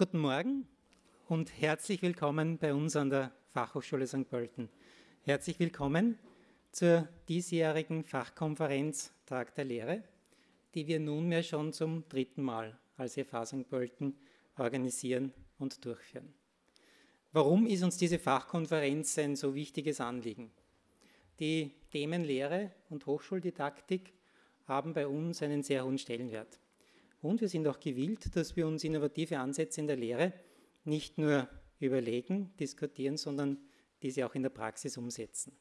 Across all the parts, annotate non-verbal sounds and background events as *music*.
Guten Morgen und herzlich willkommen bei uns an der Fachhochschule St. Pölten. Herzlich willkommen zur diesjährigen Fachkonferenz Tag der Lehre, die wir nunmehr schon zum dritten Mal als EFA St. Pölten organisieren und durchführen. Warum ist uns diese Fachkonferenz ein so wichtiges Anliegen? Die Themen Lehre und Hochschuldidaktik haben bei uns einen sehr hohen Stellenwert. Und wir sind auch gewillt, dass wir uns innovative Ansätze in der Lehre nicht nur überlegen, diskutieren, sondern diese auch in der Praxis umsetzen.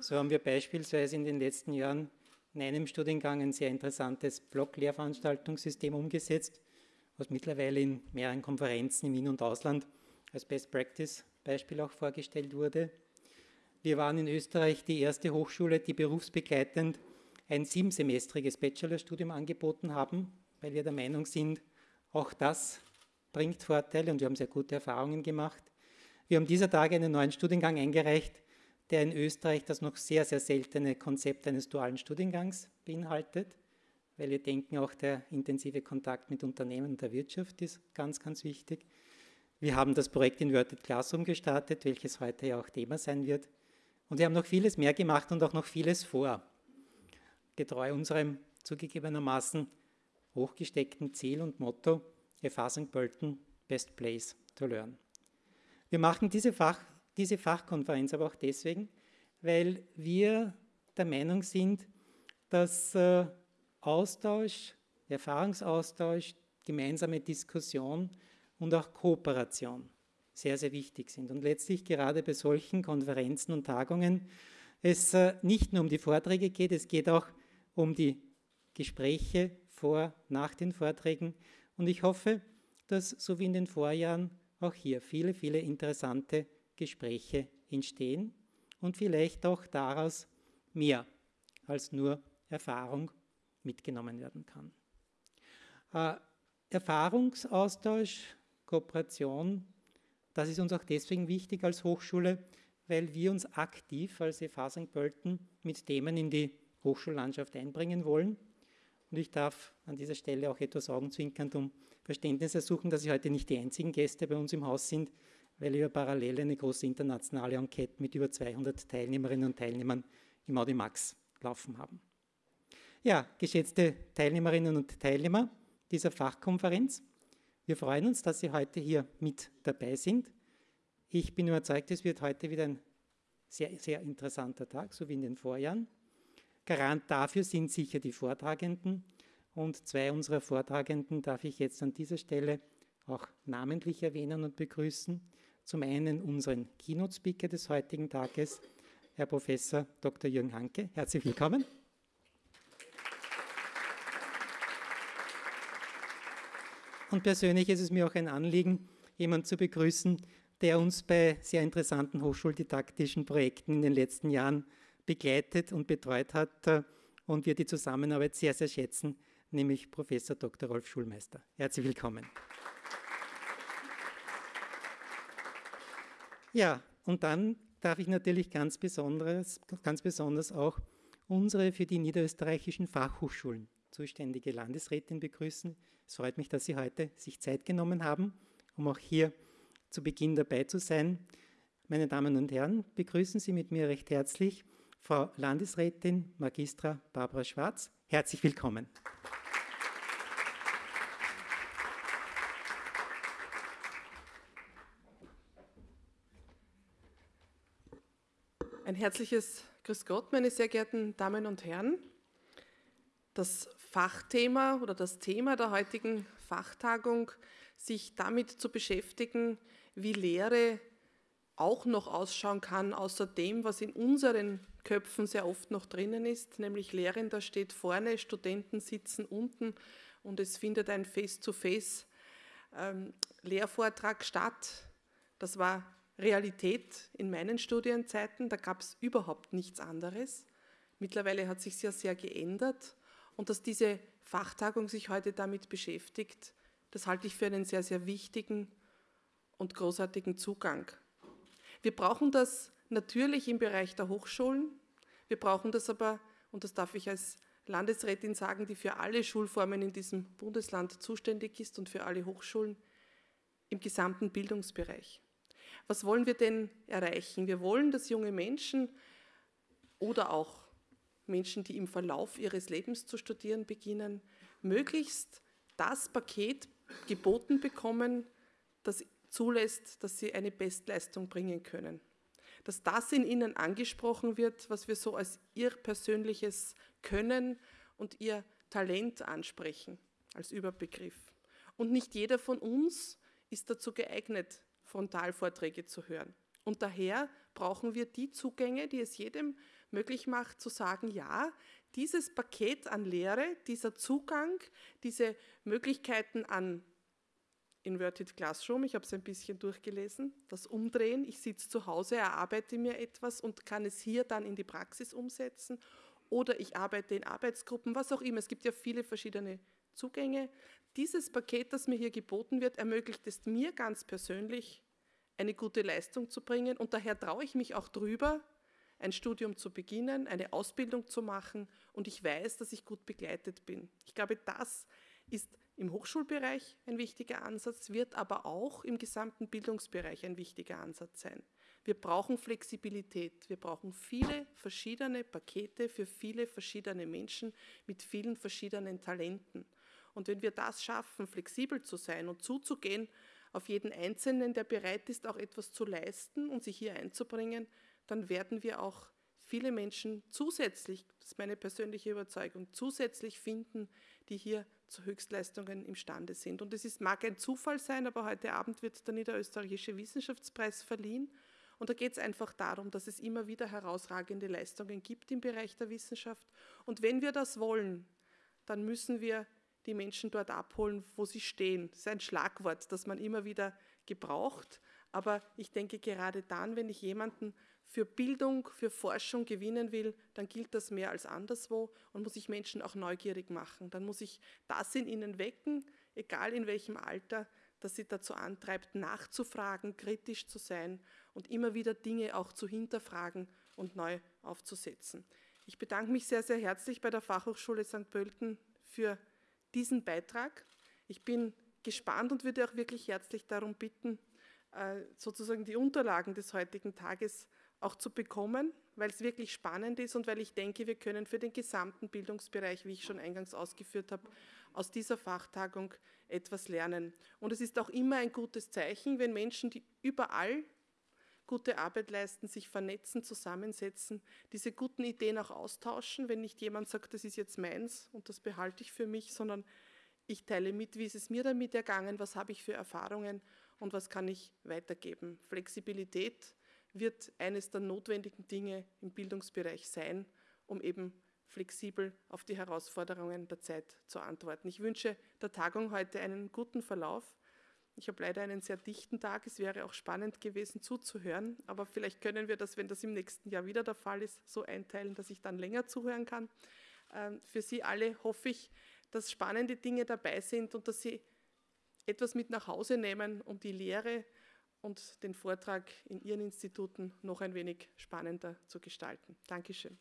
So haben wir beispielsweise in den letzten Jahren in einem Studiengang ein sehr interessantes Blog-Lehrveranstaltungssystem umgesetzt, was mittlerweile in mehreren Konferenzen im In- und Ausland als Best Practice Beispiel auch vorgestellt wurde. Wir waren in Österreich die erste Hochschule, die berufsbegleitend ein siebensemestriges Bachelorstudium angeboten haben, weil wir der Meinung sind, auch das bringt Vorteile und wir haben sehr gute Erfahrungen gemacht. Wir haben dieser Tage einen neuen Studiengang eingereicht, der in Österreich das noch sehr, sehr seltene Konzept eines dualen Studiengangs beinhaltet, weil wir denken, auch der intensive Kontakt mit Unternehmen und der Wirtschaft ist ganz, ganz wichtig. Wir haben das Projekt Inverted Classroom gestartet, welches heute ja auch Thema sein wird. Und wir haben noch vieles mehr gemacht und auch noch vieles vor. Getreu unserem zugegebenermaßen hochgesteckten Ziel und Motto, Erfassung Pölten, Best Place to Learn. Wir machen diese, Fach, diese Fachkonferenz aber auch deswegen, weil wir der Meinung sind, dass äh, Austausch, Erfahrungsaustausch, gemeinsame Diskussion und auch Kooperation sehr, sehr wichtig sind. Und letztlich gerade bei solchen Konferenzen und Tagungen es äh, nicht nur um die Vorträge geht, es geht auch um die Gespräche vor, nach den Vorträgen. Und ich hoffe, dass so wie in den Vorjahren auch hier viele, viele interessante Gespräche entstehen und vielleicht auch daraus mehr als nur Erfahrung mitgenommen werden kann. Äh, Erfahrungsaustausch, Kooperation, das ist uns auch deswegen wichtig als Hochschule, weil wir uns aktiv als EFA St. Pölten mit Themen in die Hochschullandschaft einbringen wollen. Und ich darf an dieser Stelle auch etwas augenzwinkernd um Verständnis ersuchen, dass Sie heute nicht die einzigen Gäste bei uns im Haus sind, weil wir parallel eine große internationale Enquete mit über 200 Teilnehmerinnen und Teilnehmern im Audimax laufen haben. Ja, geschätzte Teilnehmerinnen und Teilnehmer dieser Fachkonferenz, wir freuen uns, dass Sie heute hier mit dabei sind. Ich bin überzeugt, es wird heute wieder ein sehr, sehr interessanter Tag, so wie in den Vorjahren. Garant dafür sind sicher die Vortragenden und zwei unserer Vortragenden darf ich jetzt an dieser Stelle auch namentlich erwähnen und begrüßen. Zum einen unseren Keynote-Speaker des heutigen Tages, Herr Professor Dr. Jürgen Hanke. Herzlich willkommen. Und persönlich ist es mir auch ein Anliegen, jemanden zu begrüßen, der uns bei sehr interessanten hochschuldidaktischen Projekten in den letzten Jahren begleitet und betreut hat äh, und wir die Zusammenarbeit sehr, sehr schätzen, nämlich Professor Dr. Rolf Schulmeister. Herzlich willkommen. Ja, und dann darf ich natürlich ganz besonders, ganz besonders auch unsere für die niederösterreichischen Fachhochschulen zuständige Landesrätin begrüßen. Es freut mich, dass Sie heute sich Zeit genommen haben, um auch hier zu Beginn dabei zu sein. Meine Damen und Herren, begrüßen Sie mit mir recht herzlich Frau Landesrätin Magistra Barbara Schwarz. Herzlich willkommen. Ein herzliches Grüß Gott, meine sehr geehrten Damen und Herren. Das Fachthema oder das Thema der heutigen Fachtagung, sich damit zu beschäftigen, wie Lehre auch noch ausschauen kann, außer dem, was in unseren Köpfen sehr oft noch drinnen ist, nämlich Lehrender steht vorne, Studenten sitzen unten und es findet ein Face-to-Face-Lehrvortrag ähm, statt. Das war Realität in meinen Studienzeiten, da gab es überhaupt nichts anderes. Mittlerweile hat sich sehr, sehr geändert und dass diese Fachtagung sich heute damit beschäftigt, das halte ich für einen sehr, sehr wichtigen und großartigen Zugang. Wir brauchen das natürlich im Bereich der Hochschulen, wir brauchen das aber, und das darf ich als Landesrätin sagen, die für alle Schulformen in diesem Bundesland zuständig ist und für alle Hochschulen, im gesamten Bildungsbereich. Was wollen wir denn erreichen? Wir wollen, dass junge Menschen oder auch Menschen, die im Verlauf ihres Lebens zu studieren beginnen, möglichst das Paket geboten bekommen, das zulässt, dass sie eine Bestleistung bringen können. Dass das in ihnen angesprochen wird, was wir so als ihr persönliches Können und ihr Talent ansprechen, als Überbegriff. Und nicht jeder von uns ist dazu geeignet, Frontalvorträge zu hören. Und daher brauchen wir die Zugänge, die es jedem möglich macht, zu sagen, ja, dieses Paket an Lehre, dieser Zugang, diese Möglichkeiten an Inverted Classroom, ich habe es ein bisschen durchgelesen, das Umdrehen, ich sitze zu Hause, erarbeite mir etwas und kann es hier dann in die Praxis umsetzen oder ich arbeite in Arbeitsgruppen, was auch immer. Es gibt ja viele verschiedene Zugänge. Dieses Paket, das mir hier geboten wird, ermöglicht es mir ganz persönlich, eine gute Leistung zu bringen und daher traue ich mich auch drüber, ein Studium zu beginnen, eine Ausbildung zu machen und ich weiß, dass ich gut begleitet bin. Ich glaube, das ist im Hochschulbereich ein wichtiger Ansatz, wird aber auch im gesamten Bildungsbereich ein wichtiger Ansatz sein. Wir brauchen Flexibilität. Wir brauchen viele verschiedene Pakete für viele verschiedene Menschen mit vielen verschiedenen Talenten. Und wenn wir das schaffen, flexibel zu sein und zuzugehen auf jeden Einzelnen, der bereit ist, auch etwas zu leisten und sich hier einzubringen, dann werden wir auch viele Menschen zusätzlich, das ist meine persönliche Überzeugung, zusätzlich finden, die hier zu Höchstleistungen imstande sind. Und es ist, mag ein Zufall sein, aber heute Abend wird der Niederösterreichische Wissenschaftspreis verliehen. Und da geht es einfach darum, dass es immer wieder herausragende Leistungen gibt im Bereich der Wissenschaft. Und wenn wir das wollen, dann müssen wir die Menschen dort abholen, wo sie stehen. Das ist ein Schlagwort, das man immer wieder gebraucht. Aber ich denke, gerade dann, wenn ich jemanden für Bildung, für Forschung gewinnen will, dann gilt das mehr als anderswo und muss ich Menschen auch neugierig machen. Dann muss ich das in ihnen wecken, egal in welchem Alter, das sie dazu antreibt, nachzufragen, kritisch zu sein und immer wieder Dinge auch zu hinterfragen und neu aufzusetzen. Ich bedanke mich sehr, sehr herzlich bei der Fachhochschule St. Pölten für diesen Beitrag. Ich bin gespannt und würde auch wirklich herzlich darum bitten, äh, sozusagen die Unterlagen des heutigen Tages auch zu bekommen, weil es wirklich spannend ist und weil ich denke, wir können für den gesamten Bildungsbereich, wie ich schon eingangs ausgeführt habe, aus dieser Fachtagung etwas lernen. Und es ist auch immer ein gutes Zeichen, wenn Menschen, die überall gute Arbeit leisten, sich vernetzen, zusammensetzen, diese guten Ideen auch austauschen, wenn nicht jemand sagt, das ist jetzt meins und das behalte ich für mich, sondern ich teile mit, wie ist es mir damit ergangen, was habe ich für Erfahrungen und was kann ich weitergeben. Flexibilität wird eines der notwendigen Dinge im Bildungsbereich sein, um eben flexibel auf die Herausforderungen der Zeit zu antworten. Ich wünsche der Tagung heute einen guten Verlauf. Ich habe leider einen sehr dichten Tag. Es wäre auch spannend gewesen zuzuhören, aber vielleicht können wir das, wenn das im nächsten Jahr wieder der Fall ist, so einteilen, dass ich dann länger zuhören kann. Ähm, für Sie alle hoffe ich, dass spannende Dinge dabei sind und dass Sie etwas mit nach Hause nehmen, um die Lehre und den Vortrag in Ihren Instituten noch ein wenig spannender zu gestalten. Dankeschön.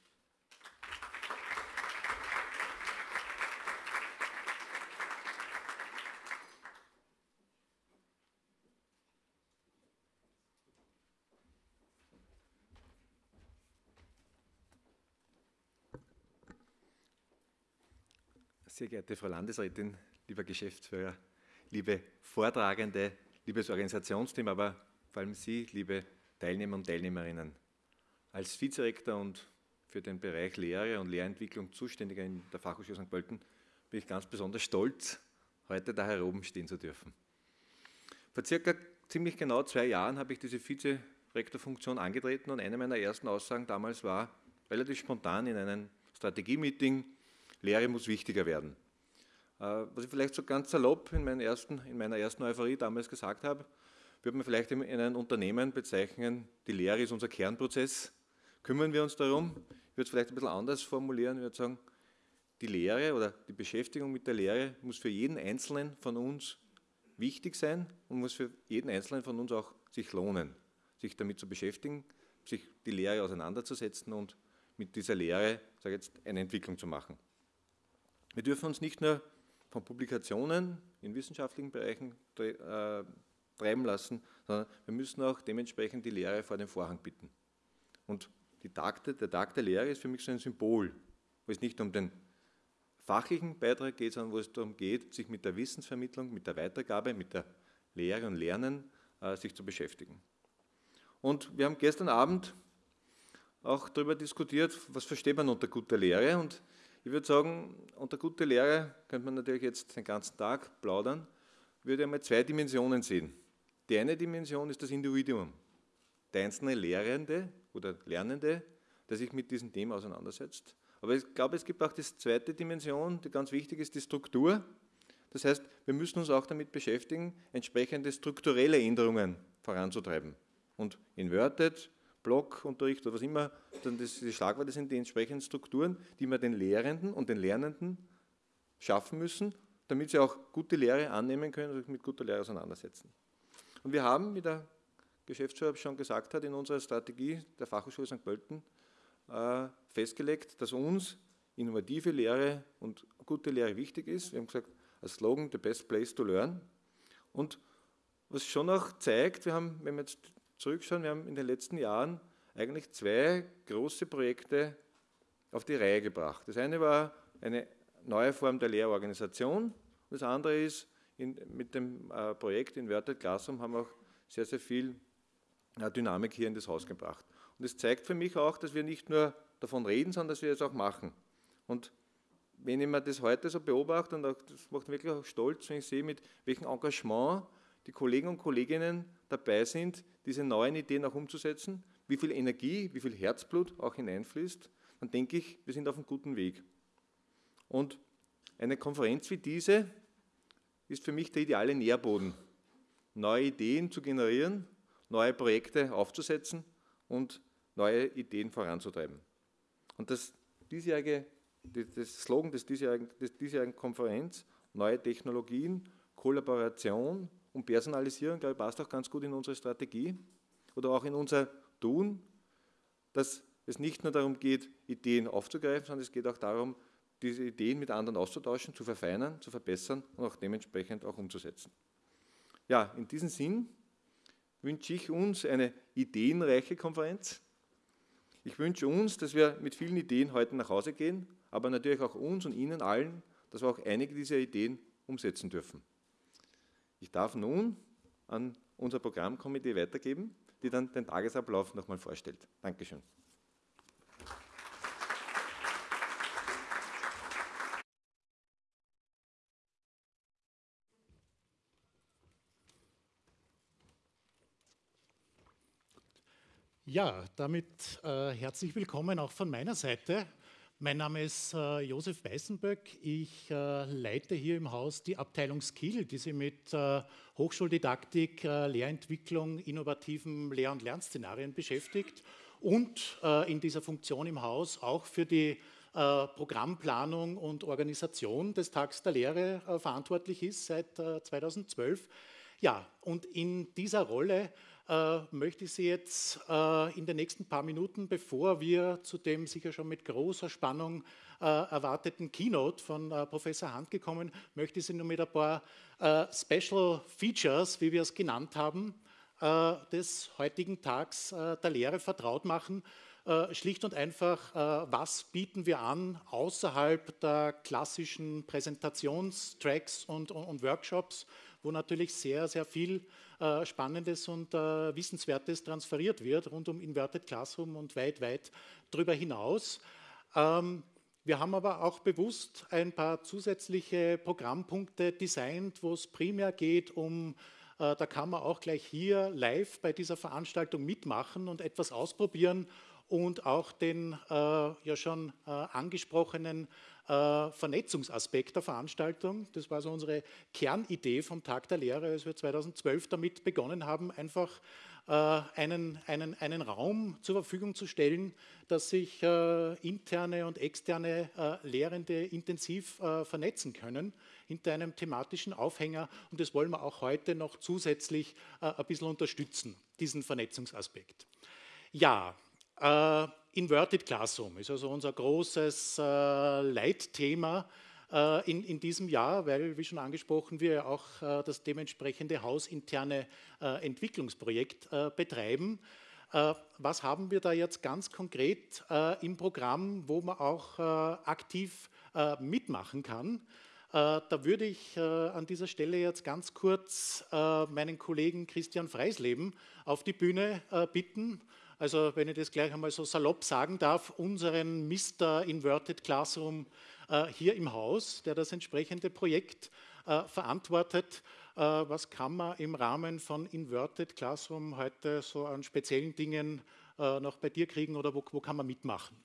Sehr geehrte Frau Landesrätin, lieber Geschäftsführer, liebe Vortragende, liebes Organisationsteam, aber vor allem Sie, liebe Teilnehmer und Teilnehmerinnen. Als Vizerektor und für den Bereich Lehre und Lehrentwicklung zuständiger in der Fachhochschule St. Pölten bin ich ganz besonders stolz, heute da hier oben stehen zu dürfen. Vor circa ziemlich genau zwei Jahren habe ich diese Vizerektorfunktion angetreten und eine meiner ersten Aussagen damals war, relativ spontan in einem Strategie-Meeting, Lehre muss wichtiger werden. Äh, was ich vielleicht so ganz salopp in, ersten, in meiner ersten Euphorie damals gesagt habe, würde man vielleicht in einem Unternehmen bezeichnen, die Lehre ist unser Kernprozess. Kümmern wir uns darum? Ich würde es vielleicht ein bisschen anders formulieren. Ich würde sagen, die Lehre oder die Beschäftigung mit der Lehre muss für jeden Einzelnen von uns wichtig sein und muss für jeden Einzelnen von uns auch sich lohnen, sich damit zu beschäftigen, sich die Lehre auseinanderzusetzen und mit dieser Lehre, sage jetzt, eine Entwicklung zu machen. Wir dürfen uns nicht nur Publikationen in wissenschaftlichen Bereichen äh, treiben lassen, sondern wir müssen auch dementsprechend die Lehre vor den Vorhang bitten. Und Tag, der Tag der Lehre ist für mich so ein Symbol, wo es nicht um den fachlichen Beitrag geht, sondern wo es darum geht, sich mit der Wissensvermittlung, mit der Weitergabe, mit der Lehre und Lernen äh, sich zu beschäftigen. Und wir haben gestern Abend auch darüber diskutiert, was versteht man unter guter Lehre. Und ich würde sagen, unter guter Lehre könnte man natürlich jetzt den ganzen Tag plaudern, würde einmal zwei Dimensionen sehen. Die eine Dimension ist das Individuum, der einzelne Lehrende oder Lernende, der sich mit diesem Thema auseinandersetzt. Aber ich glaube, es gibt auch die zweite Dimension, die ganz wichtig ist, die Struktur. Das heißt, wir müssen uns auch damit beschäftigen, entsprechende strukturelle Änderungen voranzutreiben. Und Inverted, Blockunterricht oder was immer, dann das, die Schlagworte sind die entsprechenden Strukturen, die wir den Lehrenden und den Lernenden schaffen müssen, damit sie auch gute Lehre annehmen können und sich mit guter Lehre auseinandersetzen. Und wir haben, wie der Geschäftsführer schon gesagt hat, in unserer Strategie der Fachhochschule St. Pölten äh, festgelegt, dass uns innovative Lehre und gute Lehre wichtig ist. Wir haben gesagt, als Slogan, the best place to learn. Und was schon auch zeigt, wir haben, wenn wir jetzt zurückschauen, wir haben in den letzten Jahren eigentlich zwei große Projekte auf die Reihe gebracht. Das eine war eine neue Form der Lehrorganisation. Das andere ist, in, mit dem äh, Projekt Inverted Classroom haben wir auch sehr, sehr viel äh, Dynamik hier in das Haus gebracht. Und es zeigt für mich auch, dass wir nicht nur davon reden, sondern dass wir es auch machen. Und wenn ich mir das heute so beobachte, und auch, das macht mich wirklich auch stolz, wenn ich sehe, mit welchem Engagement die Kollegen und Kolleginnen dabei sind, diese neuen Ideen auch umzusetzen, wie viel Energie, wie viel Herzblut auch hineinfließt, dann denke ich, wir sind auf einem guten Weg. Und eine Konferenz wie diese ist für mich der ideale Nährboden, neue Ideen zu generieren, neue Projekte aufzusetzen und neue Ideen voranzutreiben. Und das diesjährige, das Slogan des diesjährigen, des diesjährigen Konferenz, neue Technologien, Kollaboration und Personalisierung, glaube ich, passt auch ganz gut in unsere Strategie oder auch in unser Tun, dass es nicht nur darum geht, Ideen aufzugreifen, sondern es geht auch darum, diese Ideen mit anderen auszutauschen, zu verfeinern, zu verbessern und auch dementsprechend auch umzusetzen. Ja, in diesem Sinn wünsche ich uns eine ideenreiche Konferenz. Ich wünsche uns, dass wir mit vielen Ideen heute nach Hause gehen, aber natürlich auch uns und Ihnen allen, dass wir auch einige dieser Ideen umsetzen dürfen. Ich darf nun an unser Programmkomitee weitergeben, die dann den Tagesablauf nochmal vorstellt. Dankeschön. Ja, damit äh, herzlich willkommen auch von meiner Seite. Mein Name ist äh, Josef Weißenböck. Ich äh, leite hier im Haus die Abteilung Skill, die sich mit äh, Hochschuldidaktik, äh, Lehrentwicklung, innovativen Lehr- und Lernszenarien beschäftigt und äh, in dieser Funktion im Haus auch für die Programmplanung und Organisation des Tags der Lehre verantwortlich ist seit 2012. Ja, und in dieser Rolle äh, möchte ich Sie jetzt äh, in den nächsten paar Minuten, bevor wir zu dem sicher schon mit großer Spannung äh, erwarteten Keynote von Professor Hand gekommen, möchte ich Sie nur mit ein paar Special Features, wie wir es genannt haben, des heutigen Tags der Lehre vertraut machen. Schlicht und einfach, was bieten wir an außerhalb der klassischen Präsentationstracks und Workshops, wo natürlich sehr, sehr viel äh, Spannendes und äh, Wissenswertes transferiert wird rund um Inverted Classroom und weit, weit darüber hinaus. Ähm, wir haben aber auch bewusst ein paar zusätzliche Programmpunkte designt, wo es primär geht um, äh, da kann man auch gleich hier live bei dieser Veranstaltung mitmachen und etwas ausprobieren und auch den äh, ja schon äh, angesprochenen äh, Vernetzungsaspekt der Veranstaltung. Das war so unsere Kernidee vom Tag der Lehre, als wir 2012 damit begonnen haben, einfach äh, einen, einen, einen Raum zur Verfügung zu stellen, dass sich äh, interne und externe äh, Lehrende intensiv äh, vernetzen können hinter einem thematischen Aufhänger. Und das wollen wir auch heute noch zusätzlich äh, ein bisschen unterstützen, diesen Vernetzungsaspekt. Ja, Inverted Classroom ist also unser großes äh, Leitthema äh, in, in diesem Jahr, weil, wie schon angesprochen, wir auch äh, das dementsprechende hausinterne Entwicklungsprojekt betreiben. Was haben wir da jetzt ganz konkret im Programm, wo man auch aktiv mitmachen kann? Da würde ich an dieser Stelle jetzt ganz kurz meinen Kollegen Christian Freisleben auf die Bühne bitten. Also wenn ich das gleich einmal so salopp sagen darf, unseren Mr. Inverted Classroom äh, hier im Haus, der das entsprechende Projekt äh, verantwortet. Äh, was kann man im Rahmen von Inverted Classroom heute so an speziellen Dingen noch bei dir kriegen oder wo, wo kann man mitmachen?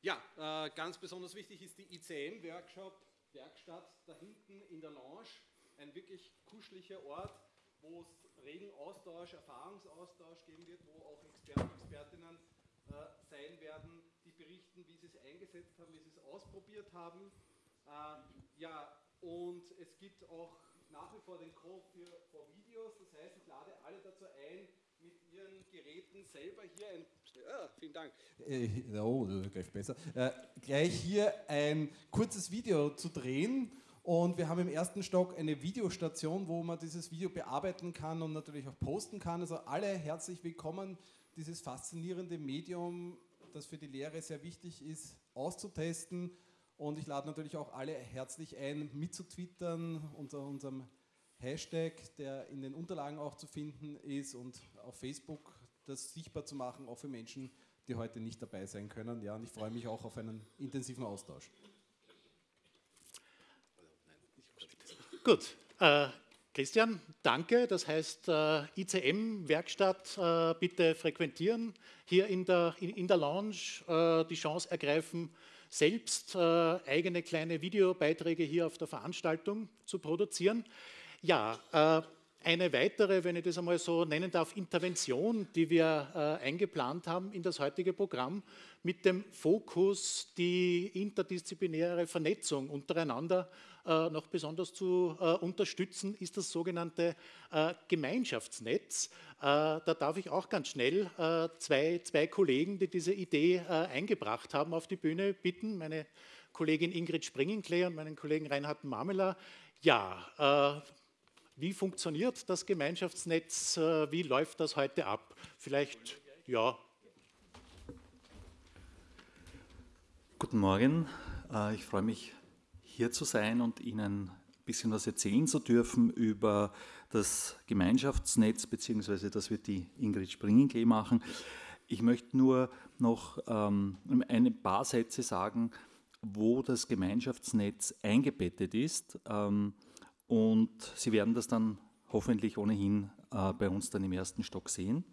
Ja, ganz besonders wichtig ist die ICM-Workshop, Werkstatt da hinten in der Lounge. Ein wirklich kuscheliger Ort, wo es regen Austausch, Erfahrungsaustausch geben wird, wo auch Experten, Expertinnen äh, sein werden, berichten, wie sie es eingesetzt haben, wie sie es ausprobiert haben. Äh, ja, und es gibt auch nach wie vor den Call für, für Videos, das heißt, ich lade alle dazu ein, mit ihren Geräten selber hier ein. Ja, vielen Dank. Äh, oh, gleich besser. Äh, gleich hier ein kurzes Video zu drehen. Und wir haben im ersten Stock eine Videostation, wo man dieses Video bearbeiten kann und natürlich auch posten kann. Also alle herzlich willkommen, dieses faszinierende Medium das für die Lehre sehr wichtig ist, auszutesten. Und ich lade natürlich auch alle herzlich ein, mitzutwittern unter unserem Hashtag, der in den Unterlagen auch zu finden ist und auf Facebook das sichtbar zu machen, auch für Menschen, die heute nicht dabei sein können. Ja, und ich freue mich auch auf einen intensiven Austausch. Gut, äh, Christian, danke. Das heißt, äh, ICM-Werkstatt äh, bitte frequentieren, hier in der, in, in der Lounge äh, die Chance ergreifen, selbst äh, eigene kleine Videobeiträge hier auf der Veranstaltung zu produzieren. Ja, äh, eine weitere, wenn ich das einmal so nennen darf, Intervention, die wir äh, eingeplant haben in das heutige Programm, mit dem Fokus, die interdisziplinäre Vernetzung untereinander noch besonders zu äh, unterstützen, ist das sogenannte äh, Gemeinschaftsnetz. Da darf ich auch ganz schnell zwei, zwei Kollegen, die diese Idee eingebracht haben, auf die Bühne bitten. Meine Kollegin Ingrid Springenklee und meinen Kollegen Reinhard Marmela. Ja, wie funktioniert das Gemeinschaftsnetz? Wie läuft das heute ab? Vielleicht, ja. Guten Morgen. Ich freue mich hier zu sein und Ihnen ein bisschen was erzählen zu dürfen über das Gemeinschaftsnetz, beziehungsweise das wird die Ingrid Springenklee machen. Ich möchte nur noch ähm, ein paar Sätze sagen, wo das Gemeinschaftsnetz eingebettet ist. Ähm, und Sie werden das dann hoffentlich ohnehin äh, bei uns dann im ersten Stock sehen.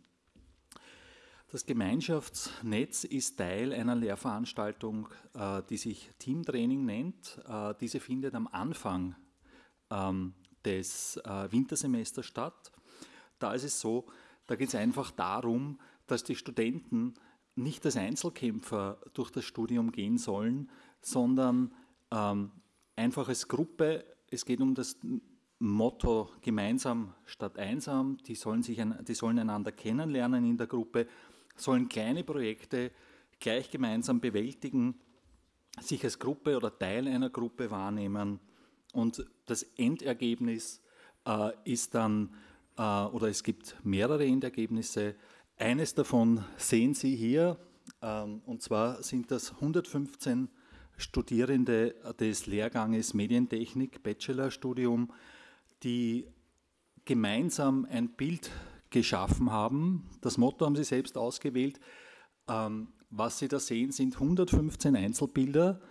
Das Gemeinschaftsnetz ist Teil einer Lehrveranstaltung, äh, die sich Teamtraining nennt. Äh, diese findet am Anfang ähm, des äh, Wintersemesters statt. Da ist es so, da geht es einfach darum, dass die Studenten nicht als Einzelkämpfer durch das Studium gehen sollen, sondern ähm, einfach als Gruppe. Es geht um das Motto gemeinsam statt einsam. Die sollen, sich, die sollen einander kennenlernen in der Gruppe sollen kleine Projekte gleich gemeinsam bewältigen, sich als Gruppe oder Teil einer Gruppe wahrnehmen und das Endergebnis äh, ist dann, äh, oder es gibt mehrere Endergebnisse. Eines davon sehen Sie hier, ähm, und zwar sind das 115 Studierende des Lehrganges Medientechnik, Bachelorstudium, die gemeinsam ein Bild geschaffen haben. Das Motto haben sie selbst ausgewählt. Ähm, was Sie da sehen, sind 115 Einzelbilder,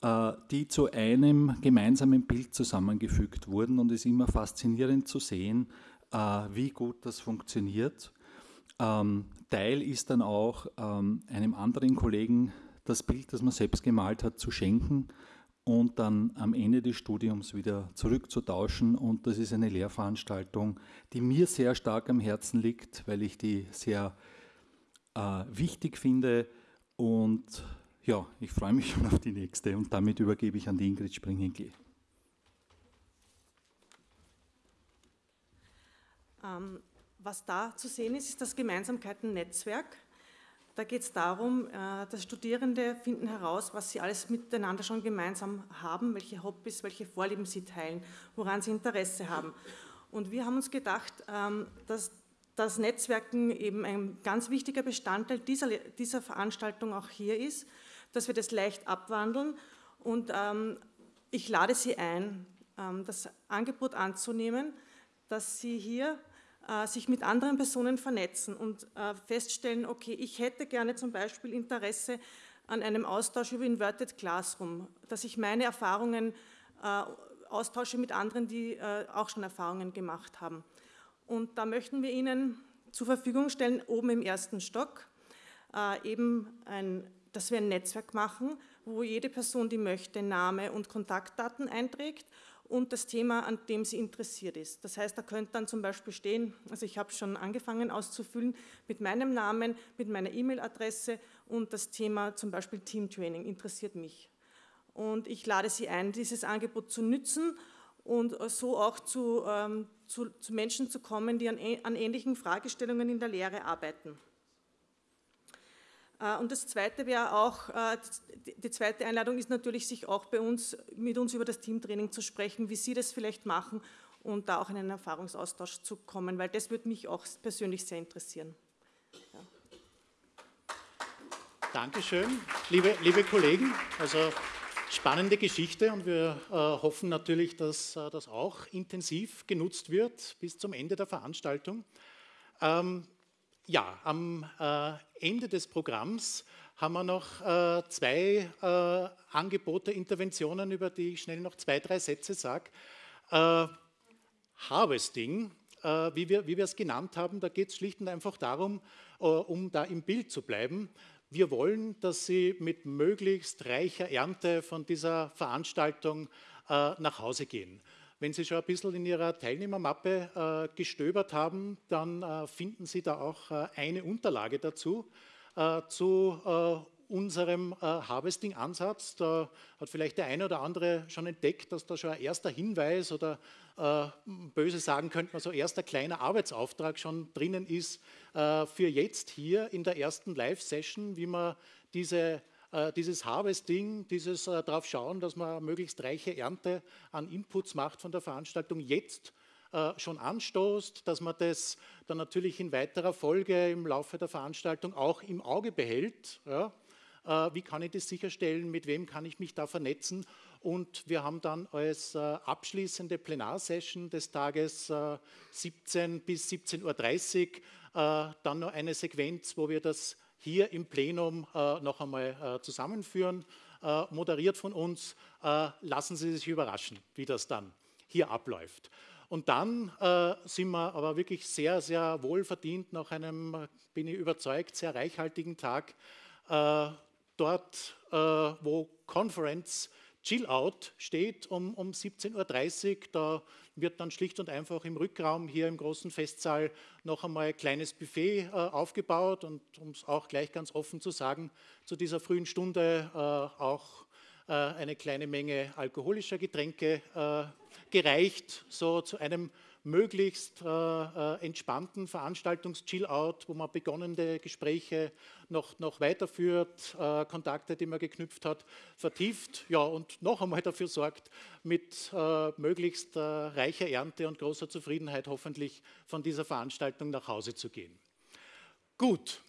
äh, die zu einem gemeinsamen Bild zusammengefügt wurden. Und es ist immer faszinierend zu sehen, äh, wie gut das funktioniert. Ähm, Teil ist dann auch ähm, einem anderen Kollegen das Bild, das man selbst gemalt hat, zu schenken und dann am Ende des Studiums wieder zurückzutauschen. Und das ist eine Lehrveranstaltung, die mir sehr stark am Herzen liegt, weil ich die sehr äh, wichtig finde. Und ja, ich freue mich *laughs* schon auf die nächste. Und damit übergebe ich an die Ingrid Springenke. Ähm, was da zu sehen ist, ist das Gemeinsamkeiten-Netzwerk. Da geht es darum, äh, dass Studierende finden heraus, was sie alles miteinander schon gemeinsam haben, welche Hobbys, welche Vorlieben sie teilen, woran sie Interesse haben. Und wir haben uns gedacht, ähm, dass das Netzwerken eben ein ganz wichtiger Bestandteil dieser, dieser Veranstaltung auch hier ist, dass wir das leicht abwandeln. Und ähm, ich lade Sie ein, ähm, das Angebot anzunehmen, dass Sie hier sich mit anderen Personen vernetzen und äh, feststellen, okay, ich hätte gerne zum Beispiel Interesse an einem Austausch über Inverted Classroom, dass ich meine Erfahrungen äh, austausche mit anderen, die auch schon Erfahrungen gemacht haben. Und da möchten wir Ihnen zur Verfügung stellen, oben im ersten Stock, eben ein, dass wir ein Netzwerk machen, wo jede Person, die möchte, Name und Kontaktdaten einträgt und das Thema, an dem sie interessiert ist. Das heißt, da könnte dann zum Beispiel stehen, also ich habe schon angefangen auszufüllen, mit meinem Namen, mit meiner E-Mail-Adresse und das Thema zum Beispiel Teamtraining interessiert mich. Und ich lade Sie ein, dieses Angebot zu nützen und so auch zu, ähm, zu, zu Menschen zu kommen, die an, an ähnlichen Fragestellungen in der Lehre arbeiten. Äh, und das Zweite wäre auch, äh, die zweite Einladung ist natürlich, sich auch bei uns, mit uns über das Teamtraining zu sprechen, wie Sie das vielleicht machen und da auch in einen Erfahrungsaustausch zu kommen, weil das würde mich auch persönlich sehr interessieren. Ja. Dankeschön, liebe, liebe Kollegen. Also spannende Geschichte und wir äh, hoffen natürlich, dass äh, das auch intensiv genutzt wird bis zum Ende der Veranstaltung. Ähm, ja, am äh, Ende des Programms haben wir noch äh, zwei äh, Angebote, Interventionen, über die ich schnell noch zwei, drei Sätze sage. Harvesting, wie wir, es genannt haben, da geht es schlicht und einfach darum, um da im Bild zu bleiben. Wir wollen, dass Sie mit möglichst reicher Ernte von dieser Veranstaltung nach Hause gehen. Wenn Sie schon ein bisschen in Ihrer Teilnehmermappe äh, gestöbert haben, dann äh, finden Sie da auch äh, eine Unterlage dazu, äh, zu äh, unserem äh, Harvesting-Ansatz. Da hat vielleicht der eine oder andere schon entdeckt, dass da schon ein erster Hinweis oder böse sagen könnte man so erster kleiner Arbeitsauftrag schon drinnen ist für jetzt hier in der ersten Live-Session, wie man diese dieses Harvesting, dieses äh, darauf schauen, dass man möglichst reiche Ernte an Inputs macht von der Veranstaltung jetzt äh, schon anstoßt, dass man das dann natürlich in weiterer Folge im Laufe der Veranstaltung auch im Auge behält. Ja? Wie kann ich das sicherstellen? Mit wem kann ich mich da vernetzen? Und wir haben dann als abschließende Plenarsession des Tages 17 bis 17.30 Uhr dann noch eine Sequenz, wo wir das hier im Plenum äh, noch einmal äh, zusammenführen, äh, moderiert von uns. Äh, lassen Sie sich überraschen, wie das dann hier abläuft. Und dann äh, sind wir aber wirklich sehr, sehr wohlverdient nach einem, bin ich überzeugt, sehr reichhaltigen Tag äh, dort, wo Conference Chill Out steht um, um 17.30 Uhr. Da wird dann schlicht und einfach im Rückraum hier im großen Festsaal noch einmal ein kleines Buffet äh, aufgebaut und um es auch gleich ganz offen zu sagen, zu dieser frühen Stunde äh, auch äh, eine kleine Menge alkoholischer Getränke äh, gereicht, so zu einem möglichst äh, äh, entspannten Veranstaltungs-Chill-Out, wo man begonnene Gespräche noch, noch weiterführt, äh, Kontakte, die man geknüpft hat, vertieft ja, und noch einmal dafür sorgt, mit äh, möglichst äh, reicher Ernte und großer Zufriedenheit hoffentlich von dieser Veranstaltung nach Hause zu gehen. Gut,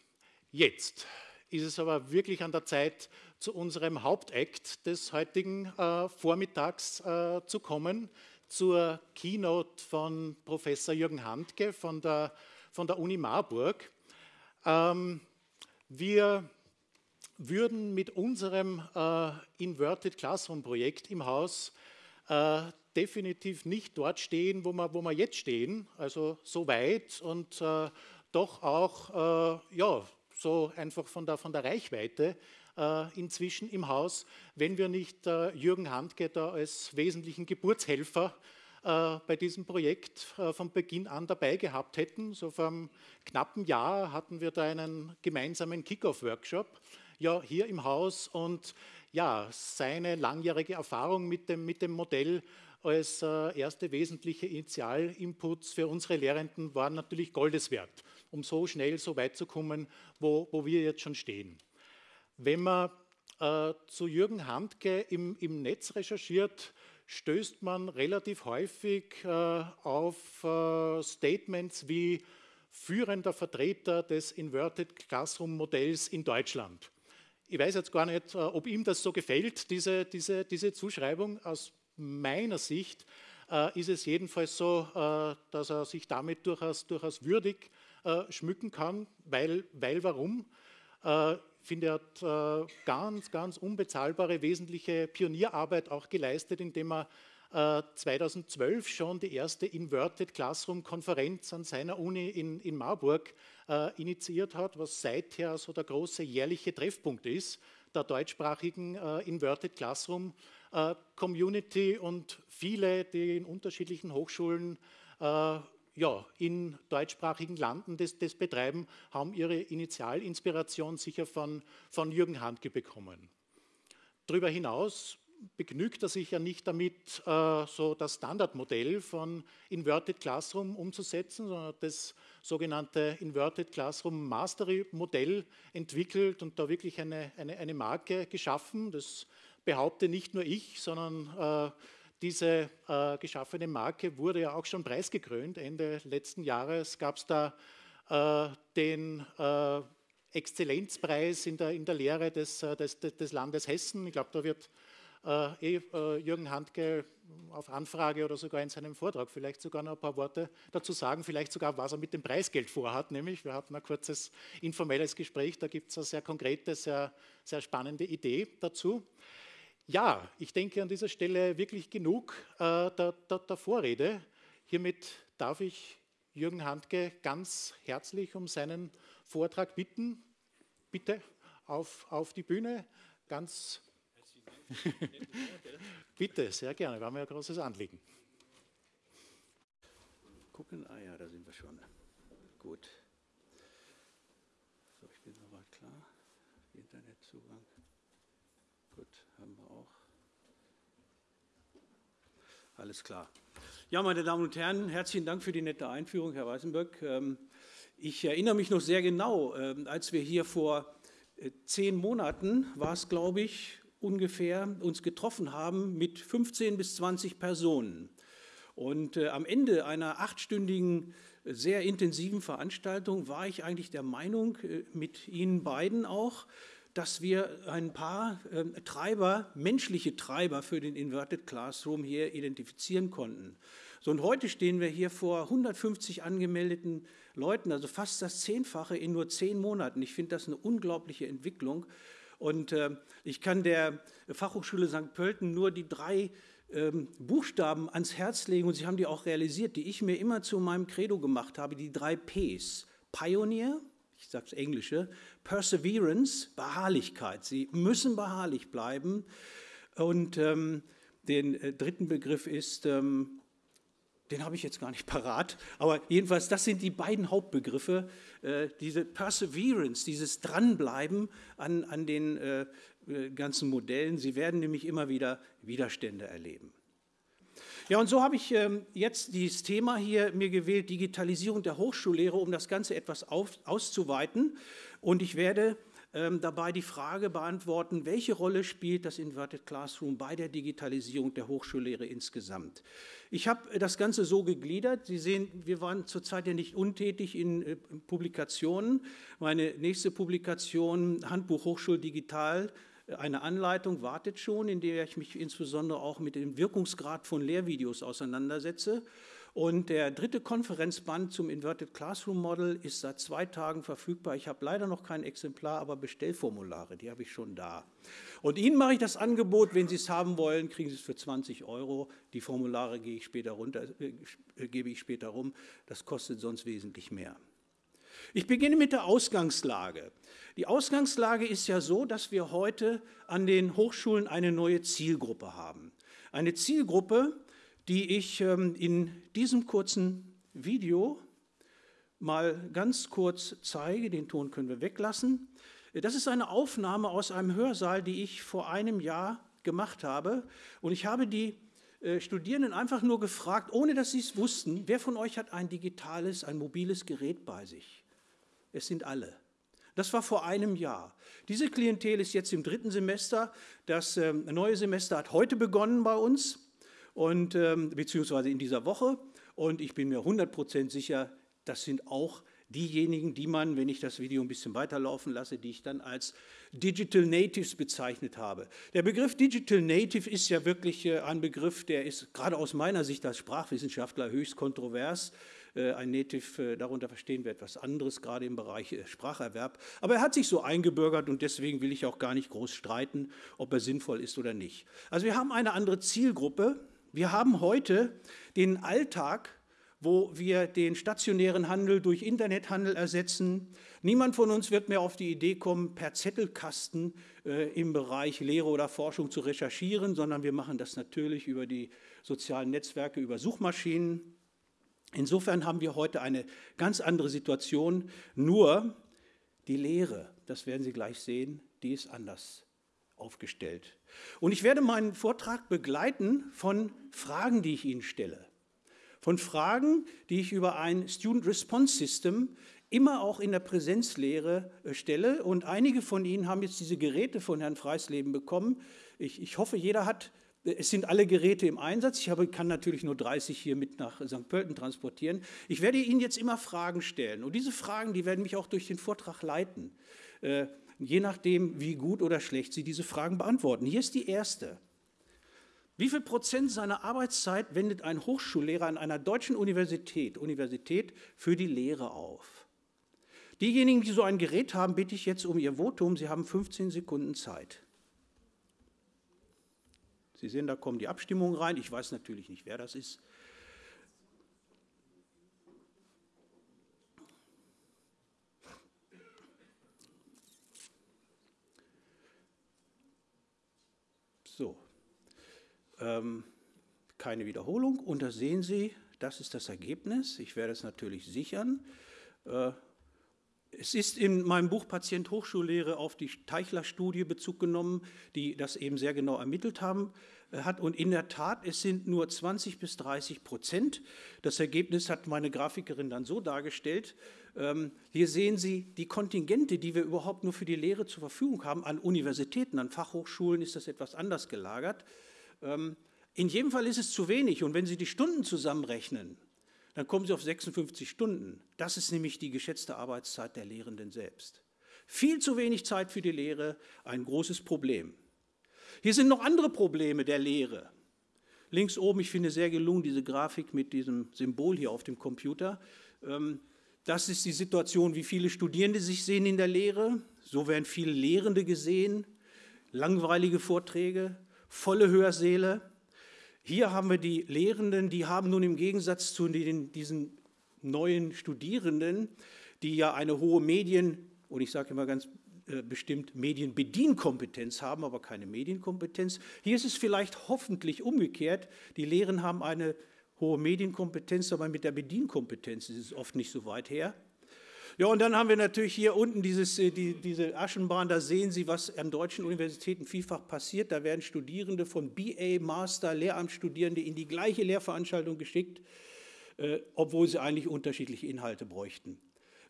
jetzt ist es aber wirklich an der Zeit, zu unserem Hauptakt des heutigen äh, Vormittags zu kommen zur Keynote von Professor Jürgen Handke von der, von der Uni Marburg. Ähm, wir würden mit unserem äh, Inverted Classroom Projekt im Haus äh, definitiv nicht dort stehen, wo wir, wo wir jetzt stehen, also so weit und äh, doch auch äh, ja, so einfach von der, von der Reichweite inzwischen im Haus, wenn wir nicht äh, Jürgen Handke da als wesentlichen Geburtshelfer äh, bei diesem Projekt von Beginn an dabei gehabt hätten. So vor einem knappen Jahr hatten wir da einen gemeinsamen Kickoff-Workshop ja, hier im Haus und ja, seine langjährige Erfahrung mit dem, mit dem Modell als äh, erste wesentliche Initialinputs für unsere Lehrenden waren natürlich Goldes wert, um so schnell so weit zu kommen, wo, wo wir jetzt schon stehen. Wenn man äh, zu Jürgen Handke im, im, Netz recherchiert, stößt man relativ häufig äh, auf äh, Statements wie führender Vertreter des Inverted Classroom Modells in Deutschland. Ich weiß jetzt gar nicht, äh, ob ihm das so gefällt, diese, diese, diese Zuschreibung. Aus meiner Sicht äh, ist es jedenfalls so, äh, dass er sich damit durchaus, durchaus würdig schmücken kann, weil, weil warum? Äh, finde, er hat äh, ganz, ganz unbezahlbare, wesentliche Pionierarbeit auch geleistet, indem er 2012 schon die erste Inverted Classroom Konferenz an seiner Uni in, in Marburg äh, initiiert hat, was seither so der große jährliche Treffpunkt ist der deutschsprachigen äh, Inverted Classroom äh, Community und viele, die in unterschiedlichen Hochschulen äh, ja, in deutschsprachigen Landen das, das, betreiben, haben ihre Initialinspiration sicher von, von Jürgen Handke bekommen. Darüber hinaus begnügt er sich ja nicht damit, äh, so das Standardmodell von Inverted Classroom umzusetzen, sondern das sogenannte Inverted Classroom Mastery Modell entwickelt und da wirklich eine, eine, eine Marke geschaffen. Das behaupte nicht nur ich, sondern äh, diese äh, geschaffene Marke wurde ja auch schon preisgekrönt. Ende letzten Jahres gab es da äh, den äh, Exzellenzpreis in der, in der Lehre des, äh, des, des Landes Hessen. Ich glaube, da wird äh, eh, äh, Jürgen Handke auf Anfrage oder sogar in seinem Vortrag vielleicht sogar noch ein paar Worte dazu sagen, vielleicht sogar, was er mit dem Preisgeld vorhat. Nämlich, wir hatten ein kurzes informelles Gespräch, da gibt es eine sehr konkrete, sehr, sehr spannende Idee dazu. Ja, ich denke an dieser Stelle wirklich genug äh, der, der, der Vorrede. Hiermit darf ich Jürgen Handke ganz herzlich um seinen Vortrag bitten. Bitte auf, auf die Bühne. Ganz *laughs* Bitte, sehr gerne, war mir ein großes Anliegen. Gucken, ah ja, da sind wir schon. Gut. So, ich bin soweit klar. Internetzugang. Gut, haben wir auch. Alles klar. Ja, meine Damen und Herren, herzlichen Dank für die nette Einführung, Herr Weißenböck. Ähm, ich erinnere mich noch sehr genau, ähm, als wir hier vor äh, zehn Monaten, war es glaube ich, ungefähr uns getroffen haben mit 15 bis 20 Personen. Und äh, am Ende einer achtstündigen, sehr intensiven Veranstaltung war ich eigentlich der Meinung, äh, mit Ihnen beiden auch, dass wir ein paar äh, Treiber, menschliche Treiber für den Inverted Classroom hier identifizieren konnten. So, und heute stehen wir hier vor 150 angemeldeten Leuten, also fast das Zehnfache in nur zehn Monaten. Ich finde das eine unglaubliche Entwicklung. Und äh, ich kann der Fachhochschule St. Pölten nur die drei ähm, Buchstaben ans Herz legen, und Sie haben die auch realisiert, die ich mir immer zu meinem Credo gemacht habe, die drei Ps. Pioneer, ich sage es Englische, Perseverance, Beharrlichkeit. Sie müssen beharrlich bleiben. Und ähm, den äh, dritten Begriff ist ähm, den habe ich jetzt gar nicht *laughs* parat, aber jedenfalls, das sind die beiden Hauptbegriffe, äh, diese Perseverance, dieses Dranbleiben an, an den äh, äh, ganzen Modellen. Sie werden nämlich immer wieder Widerstände erleben. Ja, und so habe ich ähm, jetzt dieses Thema hier mir gewählt, Digitalisierung der Hochschullehre, um das Ganze etwas auf, auszuweiten. Und ich werde ähm, dabei die Frage beantworten, welche Rolle spielt das Inverted Classroom bei der Digitalisierung der Hochschullehre insgesamt. Ich habe das Ganze so gegliedert. Sie sehen, wir waren zurzeit ja nicht untätig in äh, Publikationen. Meine nächste Publikation, Handbuch Hochschul Digital, eine Anleitung wartet schon, in der ich mich insbesondere auch mit dem Wirkungsgrad von Lehrvideos auseinandersetze. Und der dritte Konferenzband zum Inverted Classroom Model ist seit zwei Tagen verfügbar. Ich habe leider noch kein Exemplar, aber Bestellformulare, die habe ich schon da. Und Ihnen mache ich das Angebot, wenn Sie es haben wollen, kriegen Sie es für 20 Euro. Die Formulare gebe ich später, runter, äh, gebe ich später rum. Das kostet sonst wesentlich mehr. Ich beginne mit der Ausgangslage. Die Ausgangslage ist ja so, dass wir heute an den Hochschulen eine neue Zielgruppe haben. Eine Zielgruppe, die ich ähm, in diesem kurzen Video mal ganz kurz zeige. Den Ton können wir weglassen. Das ist eine Aufnahme aus einem Hörsaal, die ich vor einem Jahr gemacht habe. Und ich habe die äh, Studierenden einfach nur gefragt, ohne dass sie es wussten, wer von euch hat ein digitales, ein mobiles Gerät bei sich? Es sind alle. Das war vor einem Jahr. Diese Klientel ist jetzt im dritten Semester. Das ähm, neue Semester hat heute begonnen bei uns, und, ähm, beziehungsweise in dieser Woche. Und ich bin mir 100% sicher, das sind auch diejenigen, die man, wenn ich das Video ein bisschen weiterlaufen lasse, die ich dann als Digital Natives bezeichnet habe. Der Begriff Digital Native ist ja wirklich äh, ein Begriff, der ist gerade aus meiner Sicht als Sprachwissenschaftler höchst kontrovers. Äh, ein Native, äh, darunter verstehen wir etwas anderes, gerade im Bereich äh, Spracherwerb. Aber er hat sich so eingebürgert und deswegen will ich auch gar nicht groß streiten, ob er sinnvoll ist oder nicht. Also wir haben eine andere Zielgruppe. Wir haben heute den Alltag, wo wir den stationären Handel durch Internethandel ersetzen. Niemand von uns wird mehr auf die Idee kommen, per Zettelkasten äh, im Bereich Lehre oder Forschung zu recherchieren, sondern wir machen das natürlich über die sozialen Netzwerke, über Suchmaschinen. Insofern haben wir heute eine ganz andere Situation, nur die Lehre, das werden Sie gleich sehen, die ist anders aufgestellt. Und ich werde meinen Vortrag begleiten von Fragen, die ich Ihnen stelle. Von Fragen, die ich über ein Student Response System immer auch in der Präsenzlehre äh, stelle. Und einige von Ihnen haben jetzt diese Geräte von Herrn Freisleben bekommen. Ich, ich hoffe, jeder hat es sind alle Geräte im Einsatz. Ich habe, kann natürlich nur 30 hier mit nach St. Pölten transportieren. Ich werde Ihnen jetzt immer Fragen stellen. Und diese Fragen, die werden mich auch durch den Vortrag leiten. Äh, je nachdem, wie gut oder schlecht Sie diese Fragen beantworten. Hier ist die erste. Wie viel Prozent seiner Arbeitszeit wendet ein Hochschullehrer an einer deutschen Universität, Universität für die Lehre auf? Diejenigen, die so ein Gerät haben, bitte ich jetzt um Ihr Votum. Sie haben 15 Sekunden Zeit. Sie sehen, da kommen die Abstimmungen rein. Ich weiß natürlich nicht, wer das ist. So, ähm, keine Wiederholung. Und da sehen Sie, das ist das Ergebnis. Ich werde es natürlich sichern. Äh, es ist in meinem Buch Patient Hochschullehre auf die Teichler-Studie Bezug genommen, die das eben sehr genau ermittelt haben, äh, hat. Und in der Tat, es sind nur 20 bis 30 Prozent. Das Ergebnis hat meine Grafikerin dann so dargestellt. Ähm, hier sehen Sie die Kontingente, die wir überhaupt nur für die Lehre zur Verfügung haben. An Universitäten, an Fachhochschulen ist das etwas anders gelagert. Ähm, in jedem Fall ist es zu wenig. Und wenn Sie die Stunden zusammenrechnen, dann kommen Sie auf 56 Stunden. Das ist nämlich die geschätzte Arbeitszeit der Lehrenden selbst. Viel zu wenig Zeit für die Lehre, ein großes Problem. Hier sind noch andere Probleme der Lehre. Links oben, ich finde sehr gelungen diese Grafik mit diesem Symbol hier auf dem Computer. Ähm, das ist die Situation, wie viele Studierende sich sehen in der Lehre. So werden viele Lehrende gesehen, langweilige Vorträge, volle Hörsäle. Hier haben wir die Lehrenden, die haben nun im Gegensatz zu den, diesen neuen Studierenden, die ja eine hohe Medien- und ich sage immer ganz äh, bestimmt Medienbedienkompetenz haben, aber keine Medienkompetenz. Hier ist es vielleicht hoffentlich umgekehrt. Die Lehren haben eine hohe Medienkompetenz, aber mit der Bedienkompetenz ist es oft nicht so weit her. Ja, und dann haben wir natürlich hier unten dieses, äh, die, diese Aschenbahn, da sehen Sie, was an deutschen Universitäten vielfach passiert. Da werden Studierende von BA, Master, Lehramtsstudierende in die gleiche Lehrveranstaltung geschickt, äh, obwohl sie eigentlich unterschiedliche Inhalte bräuchten.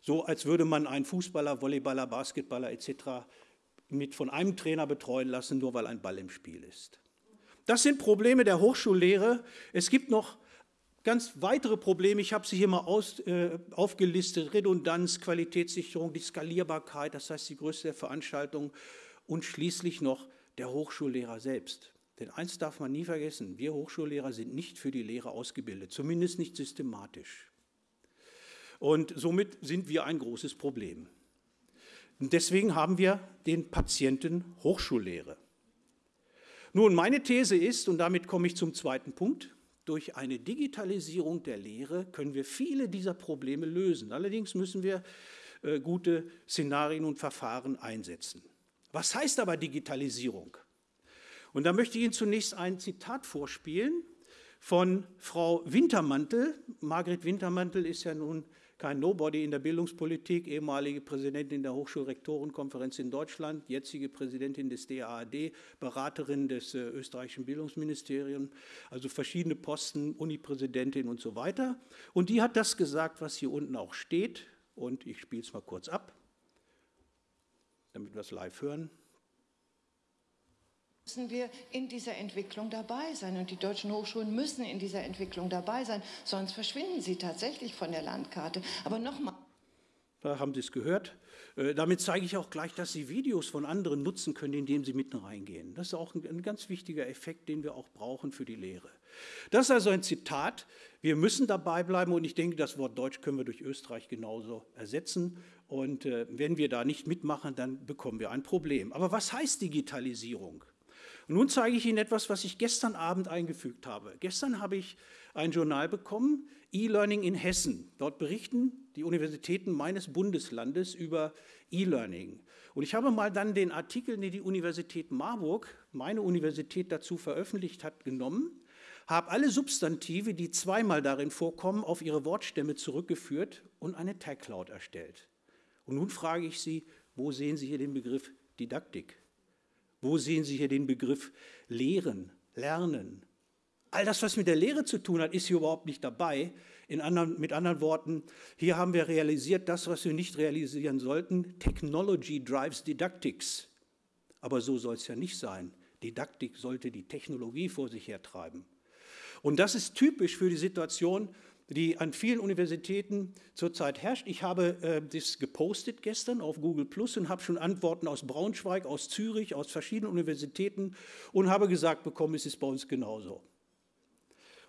So als würde man einen Fußballer, Volleyballer, Basketballer etc. mit von einem Trainer betreuen lassen, nur weil ein Ball im Spiel ist. Das sind Probleme der Hochschullehre. Es gibt noch ganz weitere Probleme, ich habe sie hier mal aus, äh, aufgelistet, Redundanz, Qualitätssicherung, die Skalierbarkeit, das heißt die Größe der Veranstaltung und schließlich noch der Hochschullehrer selbst. Denn eins darf man nie vergessen, wir Hochschullehrer sind nicht für die Lehre ausgebildet, zumindest nicht systematisch. Und somit sind wir ein großes Problem. Und deswegen haben wir den Patienten Hochschullehre. Nun, meine These ist, und damit komme ich zum zweiten Punkt, durch eine Digitalisierung der Lehre können wir viele dieser Probleme lösen. Allerdings müssen wir äh, gute Szenarien und Verfahren einsetzen. Was heißt aber Digitalisierung? Und da möchte ich Ihnen zunächst ein Zitat vorspielen von Frau Wintermantel. Margret Wintermantel ist ja nun kein Nobody in der Bildungspolitik, ehemalige Präsidentin der Hochschulrektorenkonferenz in Deutschland, jetzige Präsidentin des DAAD, Beraterin des äh, österreichischen Bildungsministeriums, also verschiedene Posten, Unipräsidentin und so weiter. Und die hat das gesagt, was hier unten auch steht. Und ich spiele es mal kurz ab, damit wir es live hören müssen wir in dieser Entwicklung dabei sein. Und die deutschen Hochschulen müssen in dieser Entwicklung dabei sein, sonst verschwinden sie tatsächlich von der Landkarte. Aber nochmal. Da haben Sie es gehört. Äh, damit zeige ich auch gleich, dass Sie Videos von anderen nutzen können, indem Sie mitten reingehen. Das ist auch ein, ganz wichtiger Effekt, den wir auch brauchen für die Lehre. Das ist also ein Zitat. Wir müssen dabei bleiben und ich denke, das Wort Deutsch können wir durch Österreich genauso ersetzen. Und äh, wenn wir da nicht mitmachen, dann bekommen wir ein Problem. Aber was heißt Digitalisierung? Und nun zeige ich Ihnen etwas, was ich gestern Abend eingefügt habe. Gestern habe ich ein Journal bekommen, E-Learning in Hessen. Dort berichten die Universitäten meines Bundeslandes über E-Learning. Und ich habe mal dann den Artikel, den die Universität Marburg, meine Universität dazu veröffentlicht hat, genommen, habe alle Substantive, die zweimal darin vorkommen, auf ihre Wortstämme zurückgeführt und eine Tag Cloud erstellt. Und nun frage ich Sie, wo sehen Sie hier den Begriff Didaktik? Wo sehen Sie hier den Begriff Lehren, Lernen? All das, was mit der Lehre zu tun hat, ist hier überhaupt nicht dabei. Anderen, mit anderen Worten, hier haben wir realisiert, das, was wir nicht realisieren sollten, Technology drives Didactics. Aber so soll es ja nicht sein. Didaktik sollte die Technologie vor sich hertreiben. Und das ist typisch für die Situation, die an vielen Universitäten zurzeit herrscht. Ich habe äh, das gepostet gestern auf Google Plus und habe schon Antworten aus Braunschweig, aus Zürich, aus verschiedenen Universitäten und habe gesagt bekommen, es ist bei uns genauso.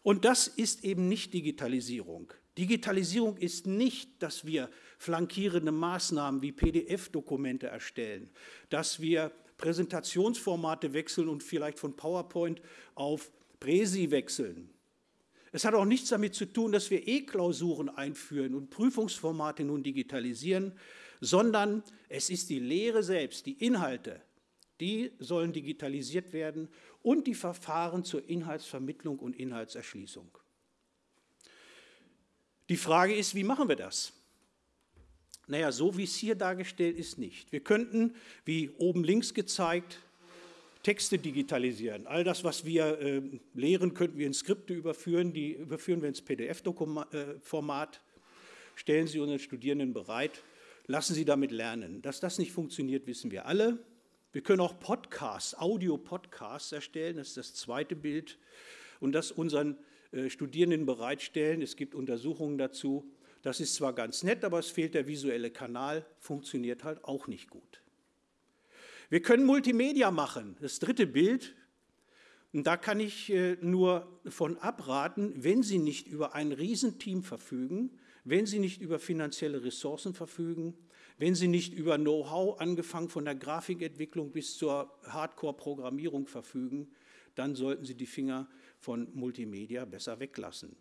Und das ist eben nicht Digitalisierung. Digitalisierung ist nicht, dass wir flankierende Maßnahmen wie PDF-Dokumente erstellen, dass wir Präsentationsformate wechseln und vielleicht von PowerPoint auf Presi wechseln. Es hat auch nichts damit zu tun, dass wir E-Klausuren einführen und Prüfungsformate nun digitalisieren, sondern es ist die Lehre selbst, die Inhalte, die sollen digitalisiert werden und die Verfahren zur Inhaltsvermittlung und Inhaltserschließung. Die Frage ist, wie machen wir das? Naja, so wie es hier dargestellt ist, nicht. Wir könnten, wie oben links gezeigt, Texte digitalisieren. All das, was wir äh, lehren, könnten wir in Skripte überführen. Die überführen wir ins PDF-Format, stellen sie unseren Studierenden bereit, lassen sie damit lernen. Dass das nicht funktioniert, wissen wir alle. Wir können auch Podcasts, Audio-Podcasts erstellen, das ist das zweite Bild, und das unseren äh, Studierenden bereitstellen. Es gibt Untersuchungen dazu. Das ist zwar ganz nett, aber es fehlt der visuelle Kanal, funktioniert halt auch nicht gut. Wir können Multimedia machen, das dritte Bild. Und da kann ich äh, nur von abraten, wenn Sie nicht über ein Riesenteam verfügen, wenn Sie nicht über finanzielle Ressourcen verfügen, wenn Sie nicht über Know-how, angefangen von der Grafikentwicklung bis zur Hardcore-Programmierung verfügen, dann sollten Sie die Finger von Multimedia besser weglassen.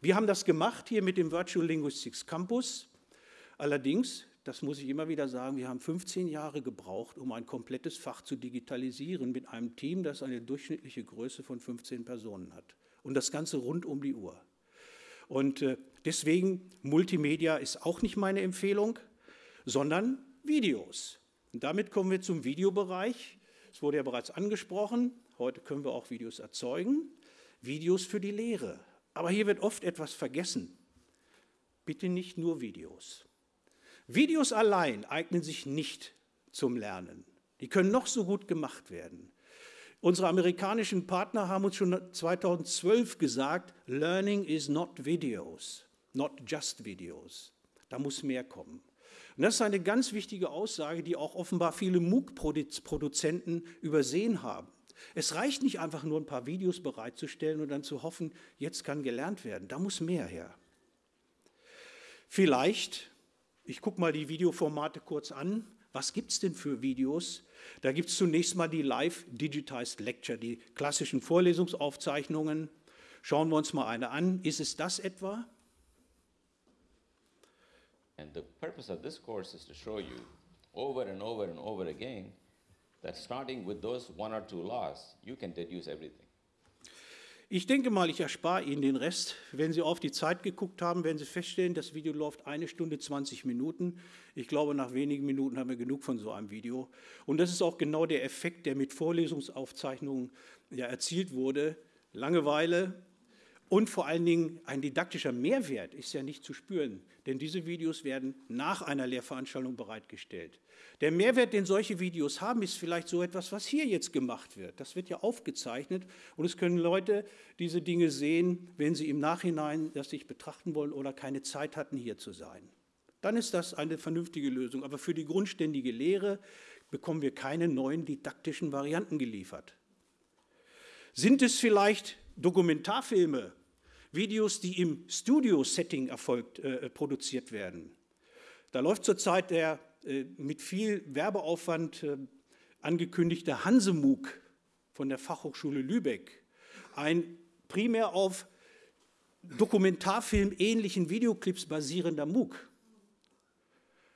Wir haben das gemacht hier mit dem Virtual Linguistics Campus. Allerdings das muss ich immer wieder sagen, wir haben 15 Jahre gebraucht, um ein komplettes Fach zu digitalisieren mit einem Team, das eine durchschnittliche Größe von 15 Personen hat. Und das Ganze rund um die Uhr. Und äh, deswegen, Multimedia ist auch nicht meine Empfehlung, sondern Videos. Und damit kommen wir zum Videobereich. Es wurde ja bereits angesprochen, heute können wir auch Videos erzeugen. Videos für die Lehre. Aber hier wird oft etwas vergessen. Bitte nicht nur Videos. Videos allein eignen sich nicht zum Lernen. Die können noch so gut gemacht werden. Unsere amerikanischen Partner haben uns schon 2012 gesagt, Learning is not videos, not just videos. Da muss mehr kommen. Und das ist eine ganz wichtige Aussage, die auch offenbar viele MOOC-Produzenten übersehen haben. Es reicht nicht einfach nur ein paar Videos bereitzustellen und dann zu hoffen, jetzt kann gelernt werden. Da muss mehr her. Vielleicht ich gucke mal die Videoformate kurz an. Was gibt es denn für Videos? Da gibt es zunächst mal die Live Digitized Lecture, die klassischen Vorlesungsaufzeichnungen. Schauen wir uns mal eine an. Ist es das etwa? And the purpose of this course is to show you over and over and over again that starting with those one or two laws, you can deduce everything. Ich denke mal, ich erspare Ihnen den Rest. Wenn Sie auf die Zeit geguckt haben, werden Sie feststellen, das Video läuft eine Stunde 20 Minuten. Ich glaube, nach wenigen Minuten haben wir genug von so einem Video. Und das ist auch genau der Effekt, der mit Vorlesungsaufzeichnungen ja erzielt wurde. Langeweile, und vor allen Dingen ein didaktischer Mehrwert ist ja nicht zu spüren, denn diese Videos werden nach einer Lehrveranstaltung bereitgestellt. Der Mehrwert, den solche Videos haben, ist vielleicht so etwas, was hier jetzt gemacht wird. Das wird ja aufgezeichnet und es können Leute diese Dinge sehen, wenn sie im Nachhinein das sich betrachten wollen oder keine Zeit hatten, hier zu sein. Dann ist das eine vernünftige Lösung. Aber für die grundständige Lehre bekommen wir keine neuen didaktischen Varianten geliefert. Sind es vielleicht Dokumentarfilme, Videos, die im Studio-Setting erfolgt, äh, produziert werden. Da läuft zurzeit der äh, mit viel Werbeaufwand äh, angekündigte Hansemug von der Fachhochschule Lübeck, ein primär auf Dokumentarfilm ähnlichen Videoclips basierender MOOC.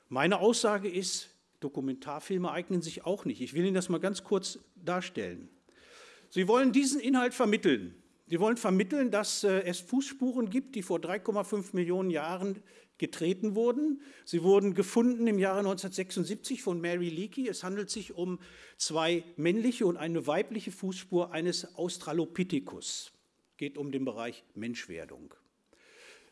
Meine Aussage ist, Dokumentarfilme eignen sich auch nicht. Ich will Ihnen das mal ganz kurz darstellen. Sie wollen diesen Inhalt vermitteln. Sie wollen vermitteln, dass äh, es Fußspuren gibt, die vor 3,5 Millionen Jahren getreten wurden. Sie wurden gefunden im Jahre 1976 von Mary Leakey. Es handelt sich um zwei männliche und eine weibliche Fußspur eines Australopithecus. Geht um den Bereich Menschwerdung.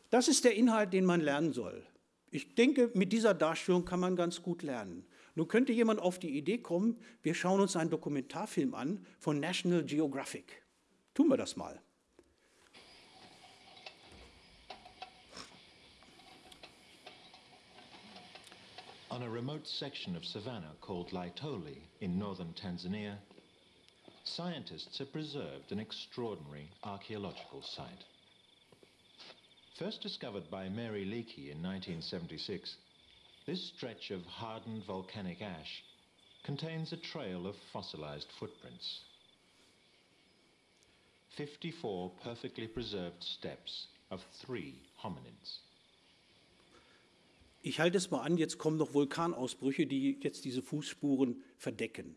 Das ist der Inhalt, den man lernen soll. Ich denke, mit dieser Darstellung kann man ganz gut lernen. Nun könnte jemand auf die Idee kommen, wir schauen uns einen Dokumentarfilm an von National Geographic. Tun wir das mal. On a remote section of savanna called Laitoli in northern Tanzania, scientists have preserved an extraordinary archaeological site. First discovered by Mary Leakey in 1976, this stretch of hardened volcanic ash contains a trail of fossilized footprints. 54 perfectly preserved steps of three hominids. Ich halte es mal an, jetzt kommen noch Vulkanausbrüche, die jetzt diese Fußspuren verdecken.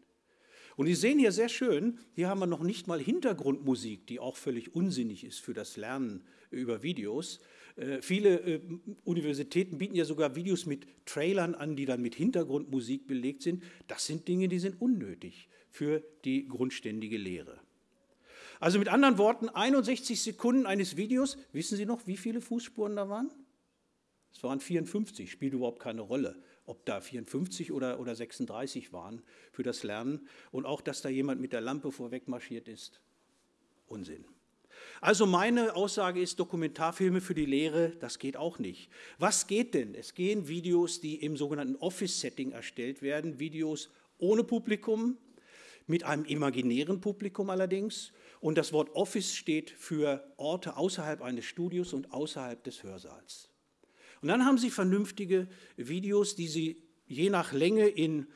Und Sie sehen hier sehr schön, hier haben wir noch nicht mal Hintergrundmusik, die auch völlig unsinnig ist für das Lernen über Videos. Äh, viele äh, Universitäten bieten ja sogar Videos mit Trailern an, die dann mit Hintergrundmusik belegt sind. Das sind Dinge, die sind unnötig für die grundständige Lehre. Also mit anderen Worten, 61 Sekunden eines Videos, wissen Sie noch, wie viele Fußspuren da waren? Es waren 54, spielt überhaupt keine Rolle, ob da 54 oder, oder 36 waren für das Lernen. Und auch, dass da jemand mit der Lampe vorweg marschiert ist, Unsinn. Also meine Aussage ist, Dokumentarfilme für die Lehre, das geht auch nicht. Was geht denn? Es gehen Videos, die im sogenannten Office-Setting erstellt werden, Videos ohne Publikum, mit einem imaginären Publikum allerdings und das Wort Office steht für Orte außerhalb eines Studios und außerhalb des Hörsaals. Und dann haben Sie vernünftige Videos, die Sie je nach Länge in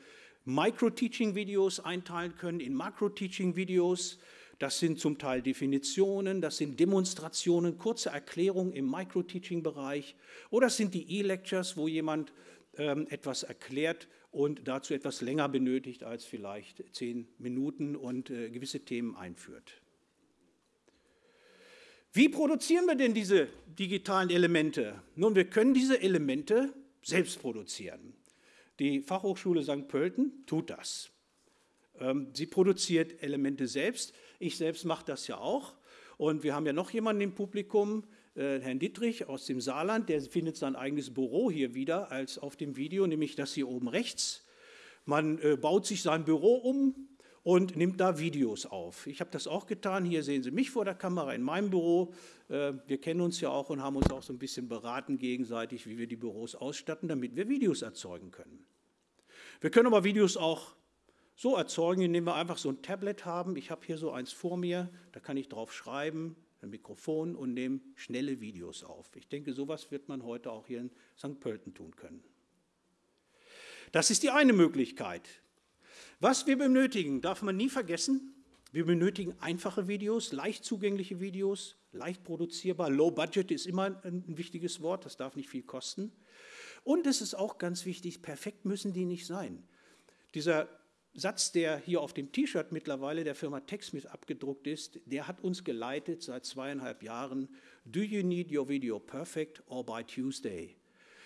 Micro-Teaching-Videos einteilen können, in Macro-Teaching-Videos. Das sind zum Teil Definitionen, das sind Demonstrationen, kurze Erklärungen im Micro-Teaching-Bereich oder das sind die E-Lectures, wo jemand ähm, etwas erklärt und dazu etwas länger benötigt als vielleicht zehn Minuten und äh, gewisse Themen einführt. Wie produzieren wir denn diese digitalen Elemente? Nun, wir können diese Elemente selbst produzieren. Die Fachhochschule St. Pölten tut das. Ähm, sie produziert Elemente selbst. Ich selbst mache das ja auch. Und wir haben ja noch jemanden im Publikum, äh, Herrn Dittrich aus dem Saarland, der findet sein eigenes Büro hier wieder als auf dem Video, nämlich das hier oben rechts. Man äh, baut sich sein Büro um, und nimmt da Videos auf. Ich habe das auch getan. Hier sehen Sie mich vor der Kamera in meinem Büro. Äh, wir kennen uns ja auch und haben uns auch so ein bisschen beraten gegenseitig, wie wir die Büros ausstatten, damit wir Videos erzeugen können. Wir können aber Videos auch so erzeugen, indem wir einfach so ein Tablet haben. Ich habe hier so eins vor mir, da kann ich drauf schreiben, ein Mikrofon und nehme schnelle Videos auf. Ich denke, sowas wird man heute auch hier in St. Pölten tun können. Das ist die eine Möglichkeit. Was wir benötigen, darf man nie vergessen. Wir benötigen einfache Videos, leicht zugängliche Videos, leicht produzierbar. Low Budget ist immer ein wichtiges Wort, das darf nicht viel kosten. Und es ist auch ganz wichtig, perfekt müssen die nicht sein. Dieser Satz, der hier auf dem T-Shirt mittlerweile der Firma TechSmith abgedruckt ist, der hat uns geleitet seit zweieinhalb Jahren. Do you need your video perfect or by Tuesday?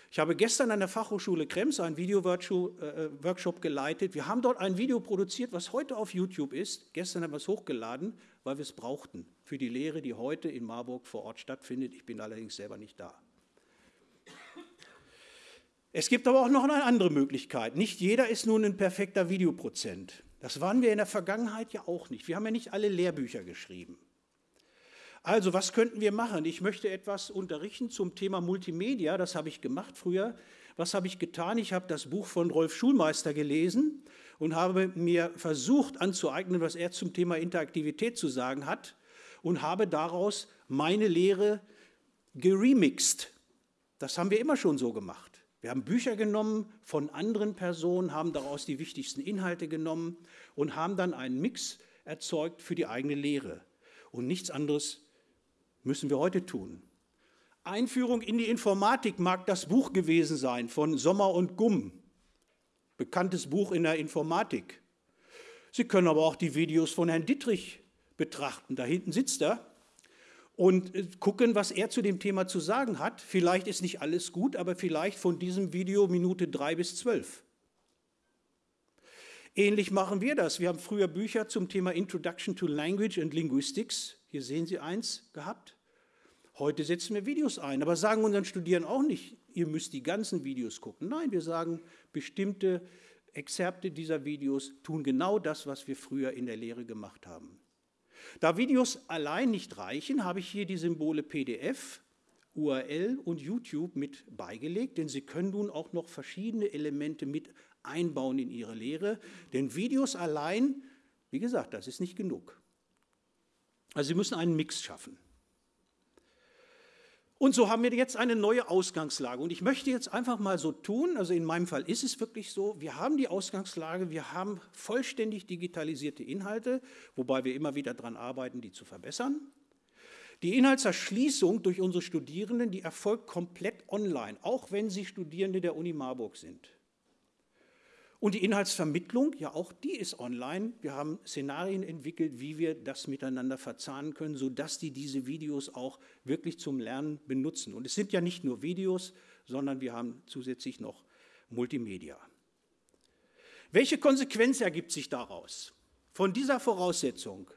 Ich habe gestern an der Fachhochschule Krems einen Video-Workshop geleitet. Wir haben dort ein Video produziert, was heute auf YouTube ist. Gestern haben wir es hochgeladen, weil wir es brauchten für die Lehre, die heute in Marburg vor Ort stattfindet. Ich bin allerdings selber nicht da. Es gibt aber auch noch eine andere Möglichkeit. Nicht jeder ist nun ein perfekter Videoprozent. Das waren wir in der Vergangenheit ja auch nicht. Wir haben ja nicht alle Lehrbücher geschrieben. Also, was könnten wir machen? Ich möchte etwas unterrichten zum Thema Multimedia. Das habe ich gemacht früher. Was habe ich getan? Ich habe das Buch von Rolf Schulmeister gelesen und habe mir versucht anzueignen, was er zum Thema Interaktivität zu sagen hat und habe daraus meine Lehre geremixed. Das haben wir immer schon so gemacht. Wir haben Bücher genommen von anderen Personen, haben daraus die wichtigsten Inhalte genommen und haben dann einen Mix erzeugt für die eigene Lehre. Und nichts anderes müssen wir heute tun. Einführung in die Informatik mag das Buch gewesen sein von Sommer und Gumm, bekanntes Buch in der Informatik. Sie können aber auch die Videos von Herrn Dittrich betrachten. Da hinten sitzt er und äh, gucken, was er zu dem Thema zu sagen hat. Vielleicht ist nicht alles gut, aber vielleicht von diesem Video Minute drei bis zwölf. Ähnlich machen wir das. Wir haben früher Bücher zum Thema Introduction to Language and Linguistics, hier sehen Sie eins, gehabt. Heute setzen wir Videos ein, aber sagen unseren Studierenden auch nicht, ihr müsst die ganzen Videos gucken. Nein, wir sagen, bestimmte Exzerpte dieser Videos tun genau das, was wir früher in der Lehre gemacht haben. Da Videos allein nicht reichen, habe ich hier die Symbole PDF, URL und YouTube mit beigelegt, denn Sie können nun auch noch verschiedene Elemente mit einbauen in Ihre Lehre. Denn Videos allein, wie gesagt, das ist nicht genug. Also Sie müssen einen Mix schaffen. Und so haben wir jetzt eine neue Ausgangslage. Und ich möchte jetzt einfach mal so tun, also in meinem Fall ist es wirklich so, wir haben die Ausgangslage, wir haben vollständig digitalisierte Inhalte, wobei wir immer wieder daran arbeiten, die zu verbessern. Die Inhaltserschließung durch unsere Studierenden, die erfolgt komplett online, auch wenn sie Studierende der Uni Marburg sind. Und die Inhaltsvermittlung, ja auch die ist online. Wir haben Szenarien entwickelt, wie wir das miteinander verzahnen können, sodass die diese Videos auch wirklich zum Lernen benutzen. Und es sind ja nicht nur Videos, sondern wir haben zusätzlich noch Multimedia. Welche Konsequenz ergibt sich daraus? Von dieser Voraussetzung.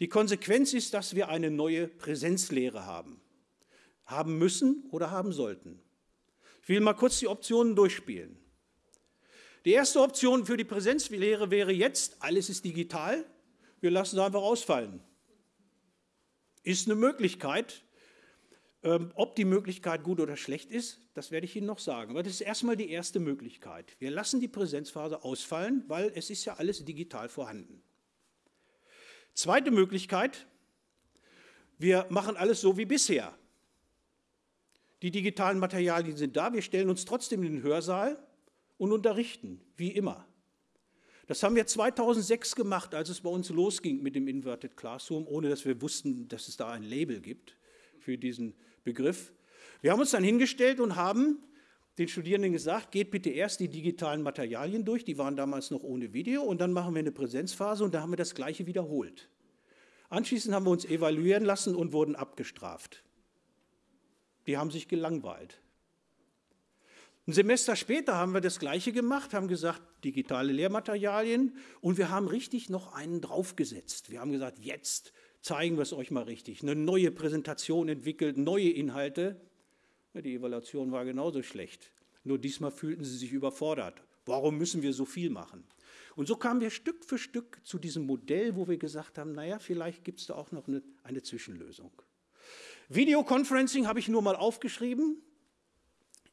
Die Konsequenz ist, dass wir eine neue Präsenzlehre haben. Haben müssen oder haben sollten. Ich will mal kurz die Optionen durchspielen. Die erste Option für die Präsenzlehre wäre jetzt, alles ist digital, wir lassen es einfach ausfallen. Ist eine Möglichkeit. Ähm, ob die Möglichkeit gut oder schlecht ist, das werde ich Ihnen noch sagen. Aber das ist erstmal die erste Möglichkeit. Wir lassen die Präsenzphase ausfallen, weil es ist ja alles digital vorhanden. Zweite Möglichkeit, wir machen alles so wie bisher. Die digitalen Materialien sind da, wir stellen uns trotzdem in den Hörsaal und unterrichten, wie immer. Das haben wir 2006 gemacht, als es bei uns losging mit dem Inverted Classroom, ohne dass wir wussten, dass es da ein Label gibt für diesen Begriff. Wir haben uns dann hingestellt und haben den Studierenden gesagt, geht bitte erst die digitalen Materialien durch, die waren damals noch ohne Video, und dann machen wir eine Präsenzphase und da haben wir das Gleiche wiederholt. Anschließend haben wir uns evaluieren lassen und wurden abgestraft. Die haben sich gelangweilt. Ein Semester später haben wir das Gleiche gemacht, haben gesagt, digitale Lehrmaterialien und wir haben richtig noch einen draufgesetzt. Wir haben gesagt, jetzt zeigen wir es euch mal richtig. Eine neue Präsentation entwickelt, neue Inhalte. Die Evaluation war genauso schlecht. Nur diesmal fühlten sie sich überfordert. Warum müssen wir so viel machen? Und so kamen wir Stück für Stück zu diesem Modell, wo wir gesagt haben, naja, vielleicht gibt es da auch noch eine, eine Zwischenlösung. Videoconferencing habe ich nur mal aufgeschrieben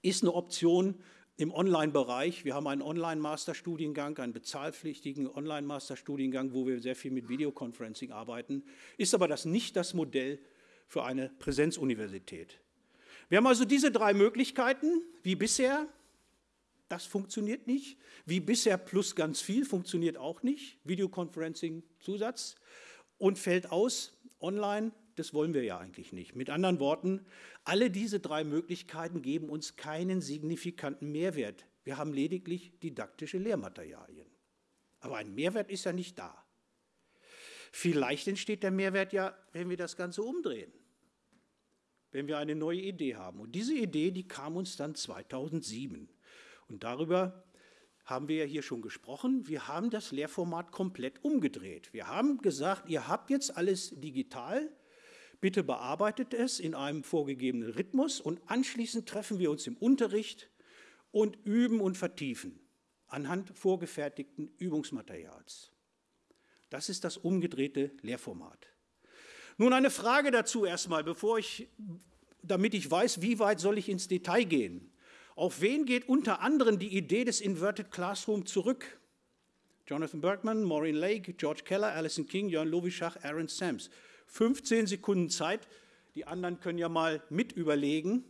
ist eine Option im Online-Bereich. Wir haben einen Online-Masterstudiengang, einen bezahlpflichtigen Online-Masterstudiengang, wo wir sehr viel mit Videoconferencing arbeiten, ist aber das nicht das Modell für eine Präsenzuniversität. Wir haben also diese drei Möglichkeiten, wie bisher, das funktioniert nicht. Wie bisher plus ganz viel funktioniert auch nicht. Videoconferencing Zusatz und fällt aus, online das wollen wir ja eigentlich nicht. Mit anderen Worten, alle diese drei Möglichkeiten geben uns keinen signifikanten Mehrwert. Wir haben lediglich didaktische Lehrmaterialien. Aber ein Mehrwert ist ja nicht da. Vielleicht entsteht der Mehrwert ja, wenn wir das Ganze umdrehen, wenn wir eine neue Idee haben. Und diese Idee, die kam uns dann 2007. Und darüber haben wir ja hier schon gesprochen. Wir haben das Lehrformat komplett umgedreht. Wir haben gesagt, ihr habt jetzt alles digital, bitte bearbeitet es in einem vorgegebenen Rhythmus und anschließend treffen wir uns im Unterricht und üben und vertiefen anhand vorgefertigten Übungsmaterials. Das ist das umgedrehte Lehrformat. Nun eine Frage dazu erstmal, bevor ich, damit ich weiß, wie weit soll ich ins Detail gehen. Auf wen geht unter anderem die Idee des Inverted Classroom zurück? Jonathan Bergman, Maureen Lake, George Keller, Alison King, Jörn Lovischach, Aaron Sams. 15 Sekunden Zeit. Die anderen können ja mal mit überlegen.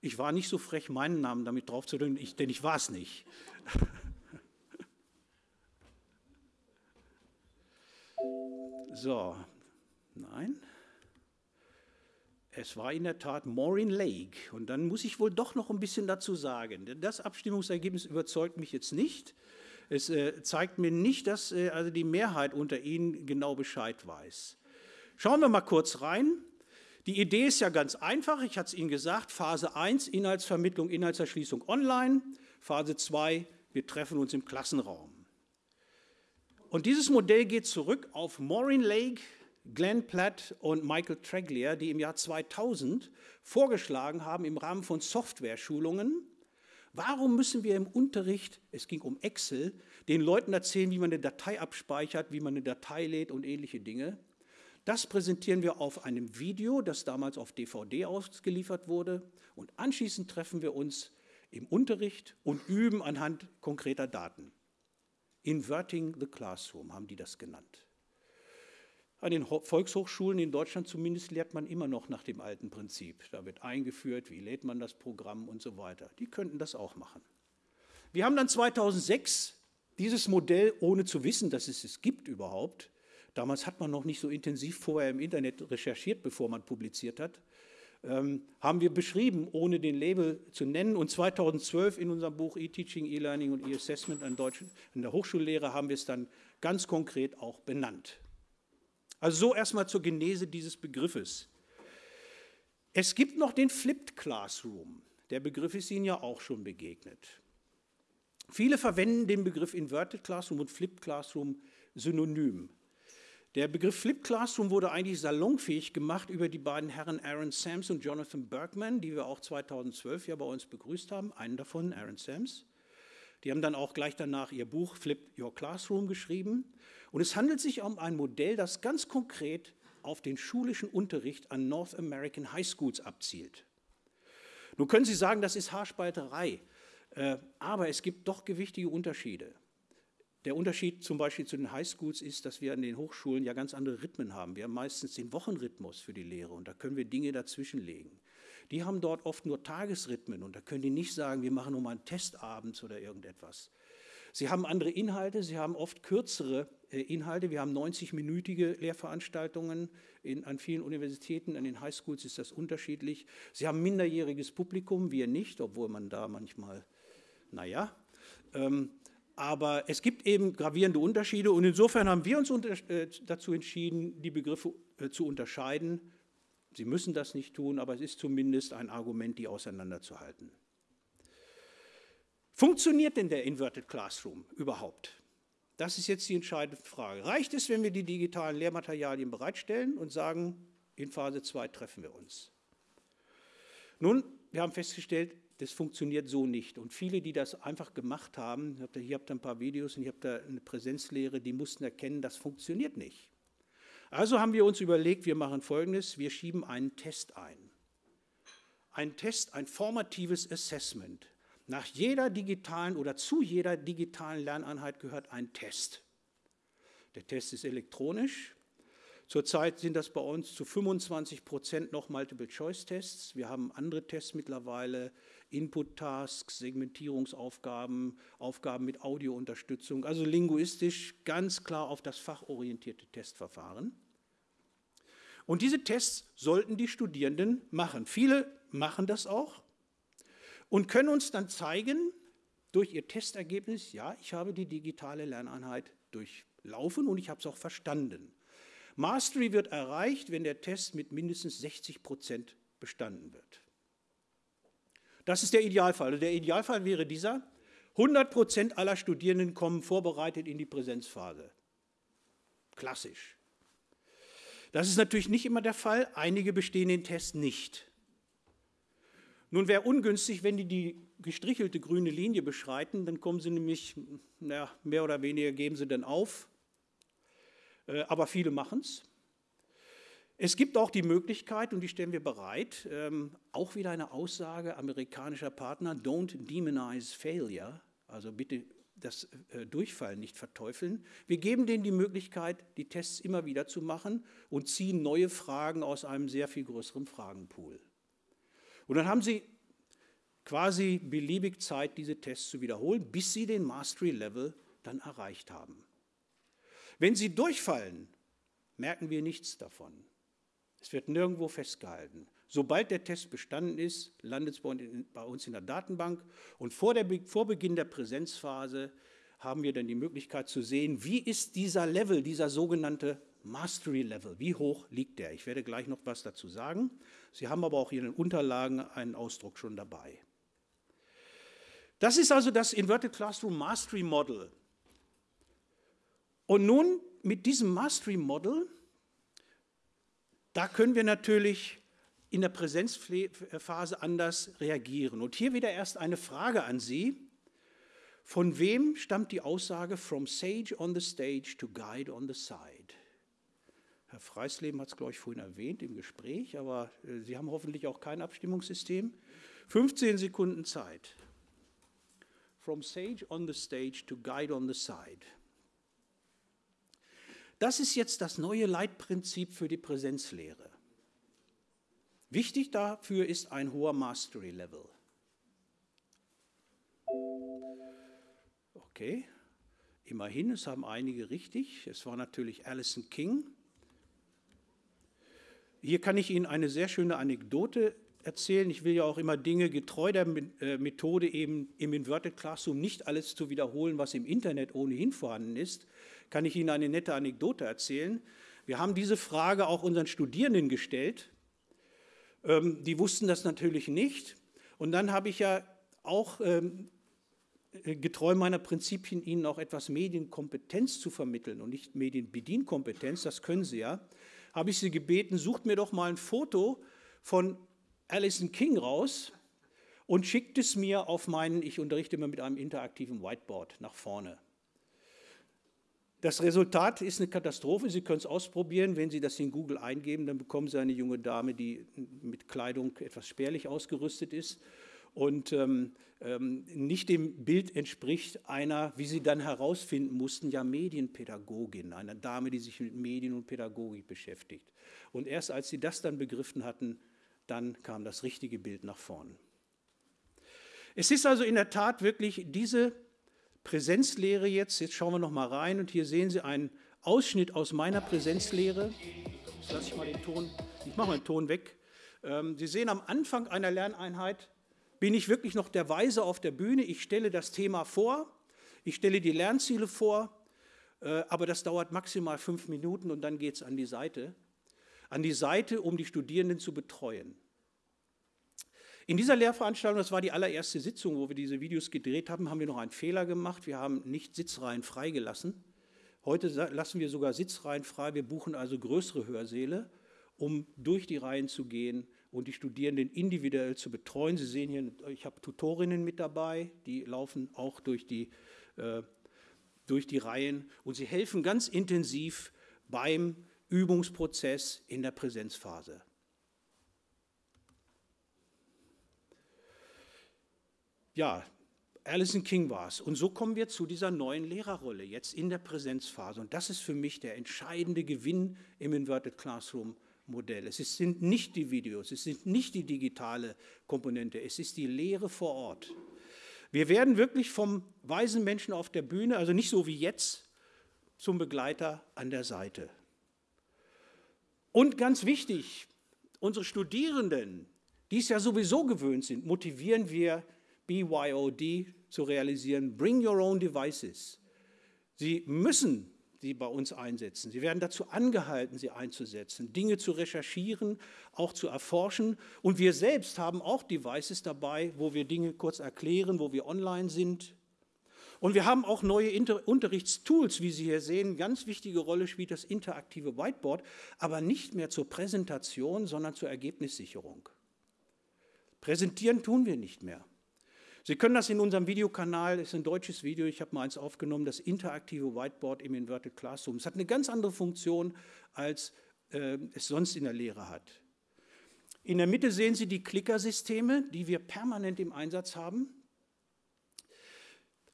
Ich war nicht so frech, meinen Namen damit draufzudrücken, denn ich war es nicht. *laughs* So, nein. Es war in der Tat Maureen Lake. Und dann muss ich wohl doch noch ein bisschen dazu sagen. Denn das Abstimmungsergebnis überzeugt mich jetzt nicht. Es äh, zeigt mir nicht, dass äh, also die Mehrheit unter Ihnen genau Bescheid weiß. Schauen wir mal kurz rein. Die Idee ist ja ganz einfach. Ich hatte es Ihnen gesagt. Phase 1, Inhaltsvermittlung, Inhaltserschließung online. Phase 2, wir treffen uns im Klassenraum. Und dieses Modell geht zurück auf Maureen Lake, Glenn Platt und Michael Treglier, die im Jahr 2000 vorgeschlagen haben im Rahmen von Software-Schulungen, warum müssen wir im Unterricht, es ging um Excel, den Leuten erzählen, wie man eine Datei abspeichert, wie man eine Datei lädt und ähnliche Dinge. Das präsentieren wir auf einem Video, das damals auf DVD ausgeliefert wurde. Und anschließend treffen wir uns im Unterricht und üben anhand konkreter Daten. Inverting the Classroom haben die das genannt. An den Volkshochschulen in Deutschland zumindest lehrt man immer noch nach dem alten Prinzip. Da wird eingeführt, wie lädt man das Programm und so weiter. Die könnten das auch machen. Wir haben dann 2006 dieses Modell, ohne zu wissen, dass es es gibt überhaupt, Damals hat man noch nicht so intensiv vorher im Internet recherchiert, bevor man publiziert hat. Ähm, haben wir beschrieben, ohne den Label zu nennen. Und 2012 in unserem Buch E-Teaching, E-Learning und E-Assessment an, an der Hochschullehre haben wir es dann ganz konkret auch benannt. Also so erstmal zur Genese dieses Begriffes. Es gibt noch den Flipped Classroom. Der Begriff ist Ihnen ja auch schon begegnet. Viele verwenden den Begriff Inverted Classroom und Flipped Classroom synonym. Der Begriff Flip Classroom wurde eigentlich salonfähig gemacht über die beiden Herren Aaron Sams und Jonathan Bergman, die wir auch 2012 ja bei uns begrüßt haben. Einen davon, Aaron Sams. Die haben dann auch gleich danach ihr Buch Flip Your Classroom geschrieben. Und es handelt sich um ein Modell, das ganz konkret auf den schulischen Unterricht an North American High Schools abzielt. Nun können Sie sagen, das ist Haarspalterei, äh, aber es gibt doch gewichtige Unterschiede. Der Unterschied zum Beispiel zu den Highschools ist, dass wir an den Hochschulen ja ganz andere Rhythmen haben. Wir haben meistens den Wochenrhythmus für die Lehre und da können wir Dinge dazwischenlegen. Die haben dort oft nur Tagesrhythmen und da können die nicht sagen, wir machen nur mal einen Test abends oder irgendetwas. Sie haben andere Inhalte, sie haben oft kürzere äh, Inhalte. Wir haben 90-minütige Lehrveranstaltungen in, an vielen Universitäten, an den Highschools ist das unterschiedlich. Sie haben minderjähriges Publikum, wir nicht, obwohl man da manchmal, naja. Ähm, aber es gibt eben gravierende Unterschiede und insofern haben wir uns äh, dazu entschieden, die Begriffe äh, zu unterscheiden. Sie müssen das nicht tun, aber es ist zumindest ein Argument, die auseinanderzuhalten. Funktioniert denn der Inverted Classroom überhaupt? Das ist jetzt die entscheidende Frage. Reicht es, wenn wir die digitalen Lehrmaterialien bereitstellen und sagen, in Phase 2 treffen wir uns? Nun, wir haben festgestellt, das funktioniert so nicht. Und viele, die das einfach gemacht haben, hier habt ihr ein paar Videos und hier habt ihr eine Präsenzlehre, die mussten erkennen, das funktioniert nicht. Also haben wir uns überlegt, wir machen Folgendes, wir schieben einen Test ein. Ein Test, ein formatives Assessment. Nach jeder digitalen oder zu jeder digitalen Lerneinheit gehört ein Test. Der Test ist elektronisch, Zurzeit sind das bei uns zu 25 Prozent noch Multiple-Choice-Tests. Wir haben andere Tests mittlerweile, Input-Tasks, Segmentierungsaufgaben, Aufgaben mit Audiounterstützung, also linguistisch ganz klar auf das fachorientierte Testverfahren. Und diese Tests sollten die Studierenden machen. Viele machen das auch. und können uns dann zeigen, durch ihr Testergebnis, ja, ich habe die digitale Lerneinheit durchlaufen und ich habe es auch verstanden. Mastery wird erreicht, wenn der Test mit mindestens 60 Prozent bestanden wird. Das ist der Idealfall. Also der Idealfall wäre dieser. 100 Prozent aller Studierenden kommen vorbereitet in die Präsenzphase. Klassisch. Das ist natürlich nicht immer der Fall. Einige bestehen den Test nicht. Nun wäre ungünstig, wenn die die gestrichelte grüne Linie beschreiten, dann kommen sie nämlich, na, mehr oder weniger geben sie dann auf. Äh, aber viele machen es. Es gibt auch die Möglichkeit, und die stellen wir bereit, ähm, auch wieder eine Aussage amerikanischer Partner, don't demonize failure, also bitte das äh, Durchfallen nicht verteufeln. Wir geben denen die Möglichkeit, die Tests immer wieder zu machen und ziehen neue Fragen aus einem sehr viel größeren Fragenpool. Und dann haben sie quasi beliebig Zeit, diese Tests zu wiederholen, bis sie den Mastery-Level dann erreicht haben. Wenn sie durchfallen, merken wir nichts davon. Es wird nirgendwo festgehalten. Sobald der Test bestanden ist, landet es bei uns in der Datenbank und vor, der, vor Beginn der Präsenzphase haben wir dann die Möglichkeit zu sehen, wie ist dieser Level, dieser sogenannte Mastery Level, wie hoch liegt der? Ich werde gleich noch was dazu sagen. Sie haben aber auch in den Unterlagen einen Ausdruck schon dabei. Das ist also das Inverted Classroom Mastery Model. Und nun mit diesem Mastery Model, da können wir natürlich in der Präsenzphase anders reagieren. Und hier wieder erst eine Frage an Sie. Von wem stammt die Aussage from sage on the stage to guide on the side? Herr Freisleben hat es, glaube ich, vorhin erwähnt im Gespräch, aber äh, Sie haben hoffentlich auch kein Abstimmungssystem. 15 Sekunden Zeit. From sage on the stage to guide on the side. Das ist jetzt das neue Leitprinzip für die Präsenzlehre. Wichtig dafür ist ein hoher Mastery Level. Okay, immerhin, es haben einige richtig. Es war natürlich Alison King. Hier kann ich Ihnen eine sehr schöne Anekdote erzählen. Ich will ja auch immer Dinge getreu der äh, Methode eben im Inverted Classroom nicht alles zu wiederholen, was im Internet ohnehin vorhanden ist. Kann ich Ihnen eine nette Anekdote erzählen? Wir haben diese Frage auch unseren Studierenden gestellt. Ähm, die wussten das natürlich nicht. Und dann habe ich ja auch ähm, getreu meiner Prinzipien Ihnen auch etwas Medienkompetenz zu vermitteln und nicht Medienbedienkompetenz, das können Sie ja, habe ich Sie gebeten, sucht mir doch mal ein Foto von Alison King raus und schickt es mir auf meinen, ich unterrichte immer mit einem interaktiven Whiteboard nach vorne. Das Resultat ist eine Katastrophe. Sie können es ausprobieren. Wenn Sie das in Google eingeben, dann bekommen Sie eine junge Dame, die mit Kleidung etwas spärlich ausgerüstet ist und ähm, ähm, nicht dem Bild entspricht einer, wie Sie dann herausfinden mussten, ja Medienpädagogin, einer Dame, die sich mit Medien und Pädagogik beschäftigt. Und erst als Sie das dann begriffen hatten, dann kam das richtige Bild nach vorn. Es ist also in der Tat wirklich diese Präsenzlehre jetzt. Jetzt schauen wir noch mal rein und hier sehen Sie einen Ausschnitt aus meiner Präsenzlehre. Jetzt lasse ich mal den Ton, ich mache mal den Ton weg. Ähm, Sie sehen am Anfang einer Lerneinheit bin ich wirklich noch der Weise auf der Bühne. Ich stelle das Thema vor, ich stelle die Lernziele vor, äh, aber das dauert maximal fünf Minuten und dann geht es an die Seite. An die Seite, um die Studierenden zu betreuen. In dieser Lehrveranstaltung, das war die allererste Sitzung, wo wir diese Videos gedreht haben, haben wir noch einen Fehler gemacht. Wir haben nicht Sitzreihen freigelassen. Heute lassen wir sogar Sitzreihen frei. Wir buchen also größere Hörsäle, um durch die Reihen zu gehen und die Studierenden individuell zu betreuen. Sie sehen hier, ich habe Tutorinnen mit dabei, die laufen auch durch die, äh, durch die Reihen und sie helfen ganz intensiv beim Übungsprozess in der Präsenzphase. Ja, Alison King war es. Und so kommen wir zu dieser neuen Lehrerrolle jetzt in der Präsenzphase. Und das ist für mich der entscheidende Gewinn im Inverted Classroom Modell. Es sind nicht die Videos, es sind nicht die digitale Komponente, es ist die Lehre vor Ort. Wir werden wirklich vom weisen Menschen auf der Bühne, also nicht so wie jetzt, zum Begleiter an der Seite. Und ganz wichtig, unsere Studierenden, die es ja sowieso gewöhnt sind, motivieren wir BYOD zu realisieren, Bring Your Own Devices. Sie müssen sie bei uns einsetzen. Sie werden dazu angehalten, sie einzusetzen, Dinge zu recherchieren, auch zu erforschen. Und wir selbst haben auch Devices dabei, wo wir Dinge kurz erklären, wo wir online sind. Und wir haben auch neue Inter Unterrichtstools, wie Sie hier sehen. Ganz wichtige Rolle spielt das interaktive Whiteboard, aber nicht mehr zur Präsentation, sondern zur Ergebnissicherung. Präsentieren tun wir nicht mehr. Sie können das in unserem Videokanal, das ist ein deutsches Video, ich habe mal eins aufgenommen, das interaktive Whiteboard im Inverted Classroom. Es hat eine ganz andere Funktion, als äh, es sonst in der Lehre hat. In der Mitte sehen Sie die Klickersysteme, die wir permanent im Einsatz haben.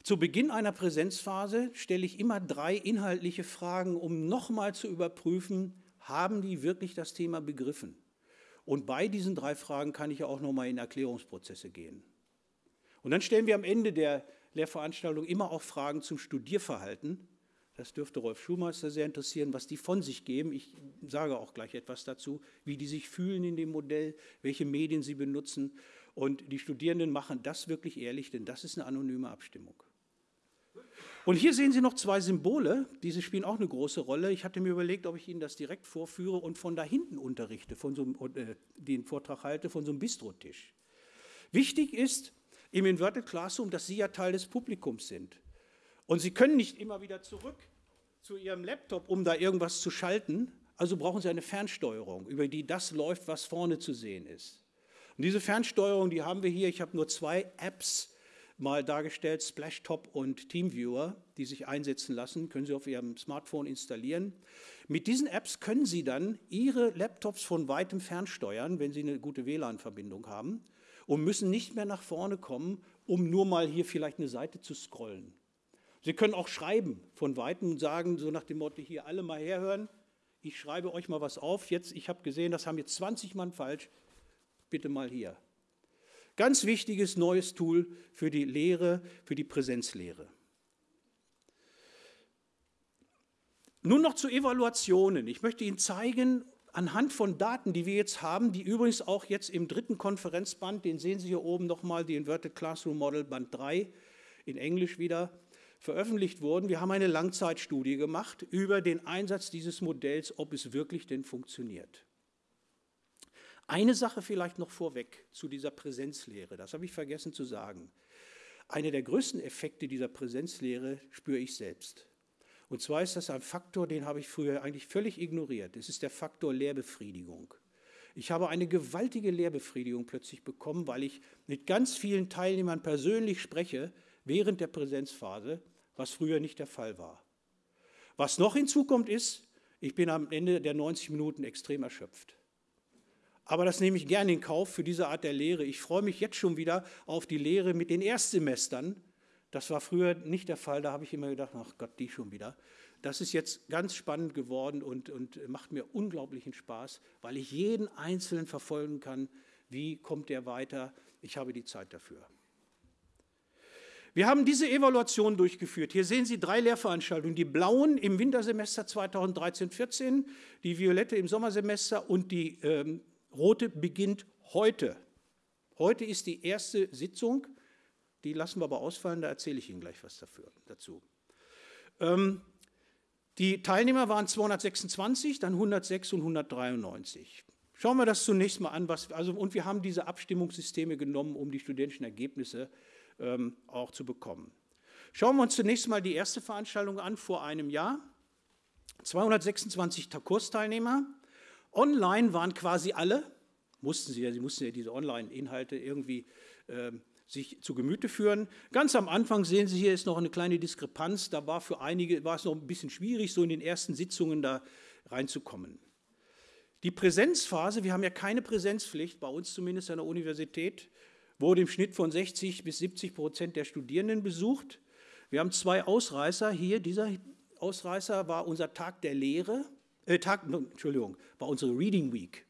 Zu Beginn einer Präsenzphase stelle ich immer drei inhaltliche Fragen, um nochmal zu überprüfen, haben die wirklich das Thema begriffen? Und bei diesen drei Fragen kann ich auch nochmal in Erklärungsprozesse gehen. Und dann stellen wir am Ende der Lehrveranstaltung immer auch Fragen zum Studierverhalten. Das dürfte Rolf Schulmeister sehr interessieren, was die von sich geben. Ich sage auch gleich etwas dazu, wie die sich fühlen in dem Modell, welche Medien sie benutzen. Und die Studierenden machen das wirklich ehrlich, denn das ist eine anonyme Abstimmung. Und hier sehen Sie noch zwei Symbole, diese spielen auch eine große Rolle. Ich hatte mir überlegt, ob ich Ihnen das direkt vorführe und von da hinten unterrichte, von so einem, äh, den Vortrag halte, von so einem Bistrotisch. Wichtig ist, im Inverted Classroom, dass Sie ja Teil des Publikums sind. Und Sie können nicht immer wieder zurück zu Ihrem Laptop, um da irgendwas zu schalten. Also brauchen Sie eine Fernsteuerung, über die das läuft, was vorne zu sehen ist. Und diese Fernsteuerung, die haben wir hier. Ich habe nur zwei Apps mal dargestellt, Splashtop und TeamViewer, die sich einsetzen lassen, können Sie auf Ihrem Smartphone installieren. Mit diesen Apps können Sie dann Ihre Laptops von weitem fernsteuern, wenn Sie eine gute WLAN-Verbindung haben und müssen nicht mehr nach vorne kommen, um nur mal hier vielleicht eine Seite zu scrollen. Sie können auch schreiben von Weitem und sagen, so nach dem Motto, hier alle mal herhören, ich schreibe euch mal was auf, jetzt, ich habe gesehen, das haben jetzt 20 Mann falsch, bitte mal hier. Ganz wichtiges neues Tool für die Lehre, für die Präsenzlehre. Nun noch zu Evaluationen. Ich möchte Ihnen zeigen, anhand von Daten, die wir jetzt haben, die übrigens auch jetzt im dritten Konferenzband, den sehen Sie hier oben nochmal, die Inverted Classroom Model Band 3 in Englisch wieder, veröffentlicht wurden. Wir haben eine Langzeitstudie gemacht über den Einsatz dieses Modells, ob es wirklich denn funktioniert. Eine Sache vielleicht noch vorweg zu dieser Präsenzlehre, das habe ich vergessen zu sagen. Einer der größten Effekte dieser Präsenzlehre spüre ich selbst. Und zwar ist das ein Faktor, den habe ich früher eigentlich völlig ignoriert. Es ist der Faktor Lehrbefriedigung. Ich habe eine gewaltige Lehrbefriedigung plötzlich bekommen, weil ich mit ganz vielen Teilnehmern persönlich spreche während der Präsenzphase, was früher nicht der Fall war. Was noch hinzukommt ist, ich bin am Ende der 90 Minuten extrem erschöpft. Aber das nehme ich gerne in Kauf für diese Art der Lehre. Ich freue mich jetzt schon wieder auf die Lehre mit den Erstsemestern, das war früher nicht der Fall, da habe ich immer gedacht, ach Gott, die schon wieder. Das ist jetzt ganz spannend geworden und, und macht mir unglaublichen Spaß, weil ich jeden Einzelnen verfolgen kann, wie kommt der weiter. Ich habe die Zeit dafür. Wir haben diese Evaluation durchgeführt. Hier sehen Sie drei Lehrveranstaltungen. Die blauen im Wintersemester 2013-14, die violette im Sommersemester und die ähm, rote beginnt heute. Heute ist die erste Sitzung die lassen wir aber ausfallen, da erzähle ich Ihnen gleich was dafür, dazu. Ähm, die Teilnehmer waren 226, dann 106 und 193. Schauen wir das zunächst mal an. Was, also, und wir haben diese Abstimmungssysteme genommen, um die studentischen Ergebnisse ähm, auch zu bekommen. Schauen wir uns zunächst mal die erste Veranstaltung an vor einem Jahr. 226 Kursteilnehmer. Online waren quasi alle, mussten sie ja, sie mussten ja diese Online-Inhalte irgendwie ähm, sich zu Gemüte führen. Ganz am Anfang sehen Sie hier ist noch eine kleine Diskrepanz. Da war für einige war es noch ein bisschen schwierig, so in den ersten Sitzungen da reinzukommen. Die Präsenzphase, wir haben ja keine Präsenzpflicht, bei uns zumindest an der Universität, wurde im Schnitt von 60 bis 70 Prozent der Studierenden besucht. Wir haben zwei Ausreißer hier. Dieser Ausreißer war unser Tag der Lehre, äh, Tag, Entschuldigung, war unsere Reading Week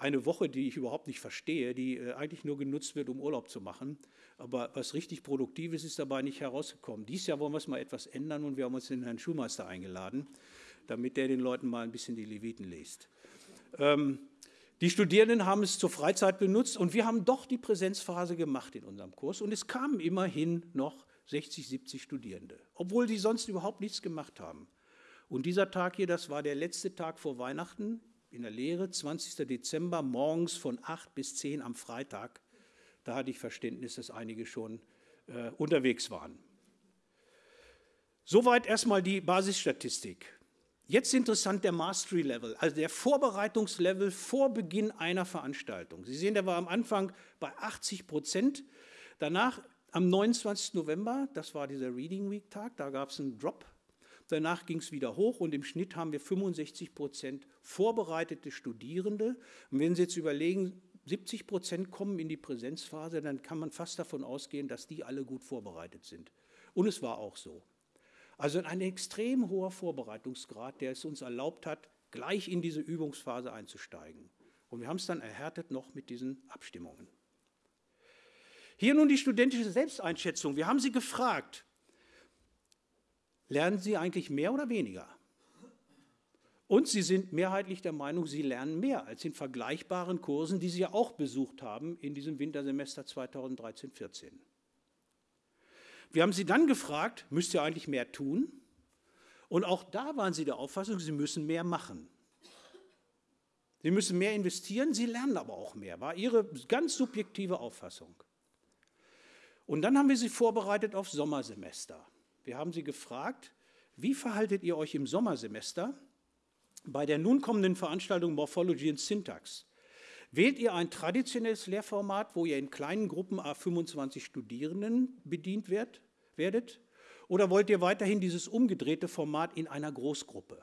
eine Woche, die ich überhaupt nicht verstehe, die äh, eigentlich nur genutzt wird, um Urlaub zu machen. Aber was richtig Produktives ist dabei nicht herausgekommen. Dieses Jahr wollen wir es mal etwas ändern und wir haben uns den Herrn Schulmeister eingeladen, damit der den Leuten mal ein bisschen die Leviten liest. Ähm, Die Studierenden haben es zur Freizeit benutzt und wir haben doch die Präsenzphase gemacht in unserem Kurs und es kamen immerhin noch 60, 70 Studierende, obwohl sie sonst überhaupt nichts gemacht haben. Und dieser Tag hier, das war der letzte Tag vor Weihnachten in der Lehre, 20. Dezember, morgens von 8 bis 10 am Freitag. Da hatte ich Verständnis, dass einige schon äh, unterwegs waren. Soweit erstmal die Basisstatistik. Jetzt interessant der Mastery Level, also der Vorbereitungslevel vor Beginn einer Veranstaltung. Sie sehen, der war am Anfang bei 80 Prozent. Danach am 29. November, das war dieser Reading Week Tag, da gab es einen Drop. Danach ging es wieder hoch und im Schnitt haben wir 65 Prozent vorbereitete Studierende. Und wenn Sie jetzt überlegen, 70 Prozent kommen in die Präsenzphase, dann kann man fast davon ausgehen, dass die alle gut vorbereitet sind. Und es war auch so. Also ein extrem hoher Vorbereitungsgrad, der es uns erlaubt hat, gleich in diese Übungsphase einzusteigen. Und wir haben es dann erhärtet noch mit diesen Abstimmungen. Hier nun die studentische Selbsteinschätzung. Wir haben Sie gefragt, lernen Sie eigentlich mehr oder weniger? Und Sie sind mehrheitlich der Meinung, Sie lernen mehr als in vergleichbaren Kursen, die Sie ja auch besucht haben in diesem Wintersemester 2013-14. Wir haben Sie dann gefragt, müsst ihr eigentlich mehr tun? Und auch da waren Sie der Auffassung, Sie müssen mehr machen. Sie müssen mehr investieren, Sie lernen aber auch mehr, war Ihre ganz subjektive Auffassung. Und dann haben wir Sie vorbereitet auf Sommersemester. Wir haben Sie gefragt, wie verhaltet ihr euch im Sommersemester? Bei der nun kommenden Veranstaltung Morphology and Syntax wählt ihr ein traditionelles Lehrformat, wo ihr in kleinen Gruppen a 25 Studierenden bedient werd, werdet? Oder wollt ihr weiterhin dieses umgedrehte Format in einer Großgruppe?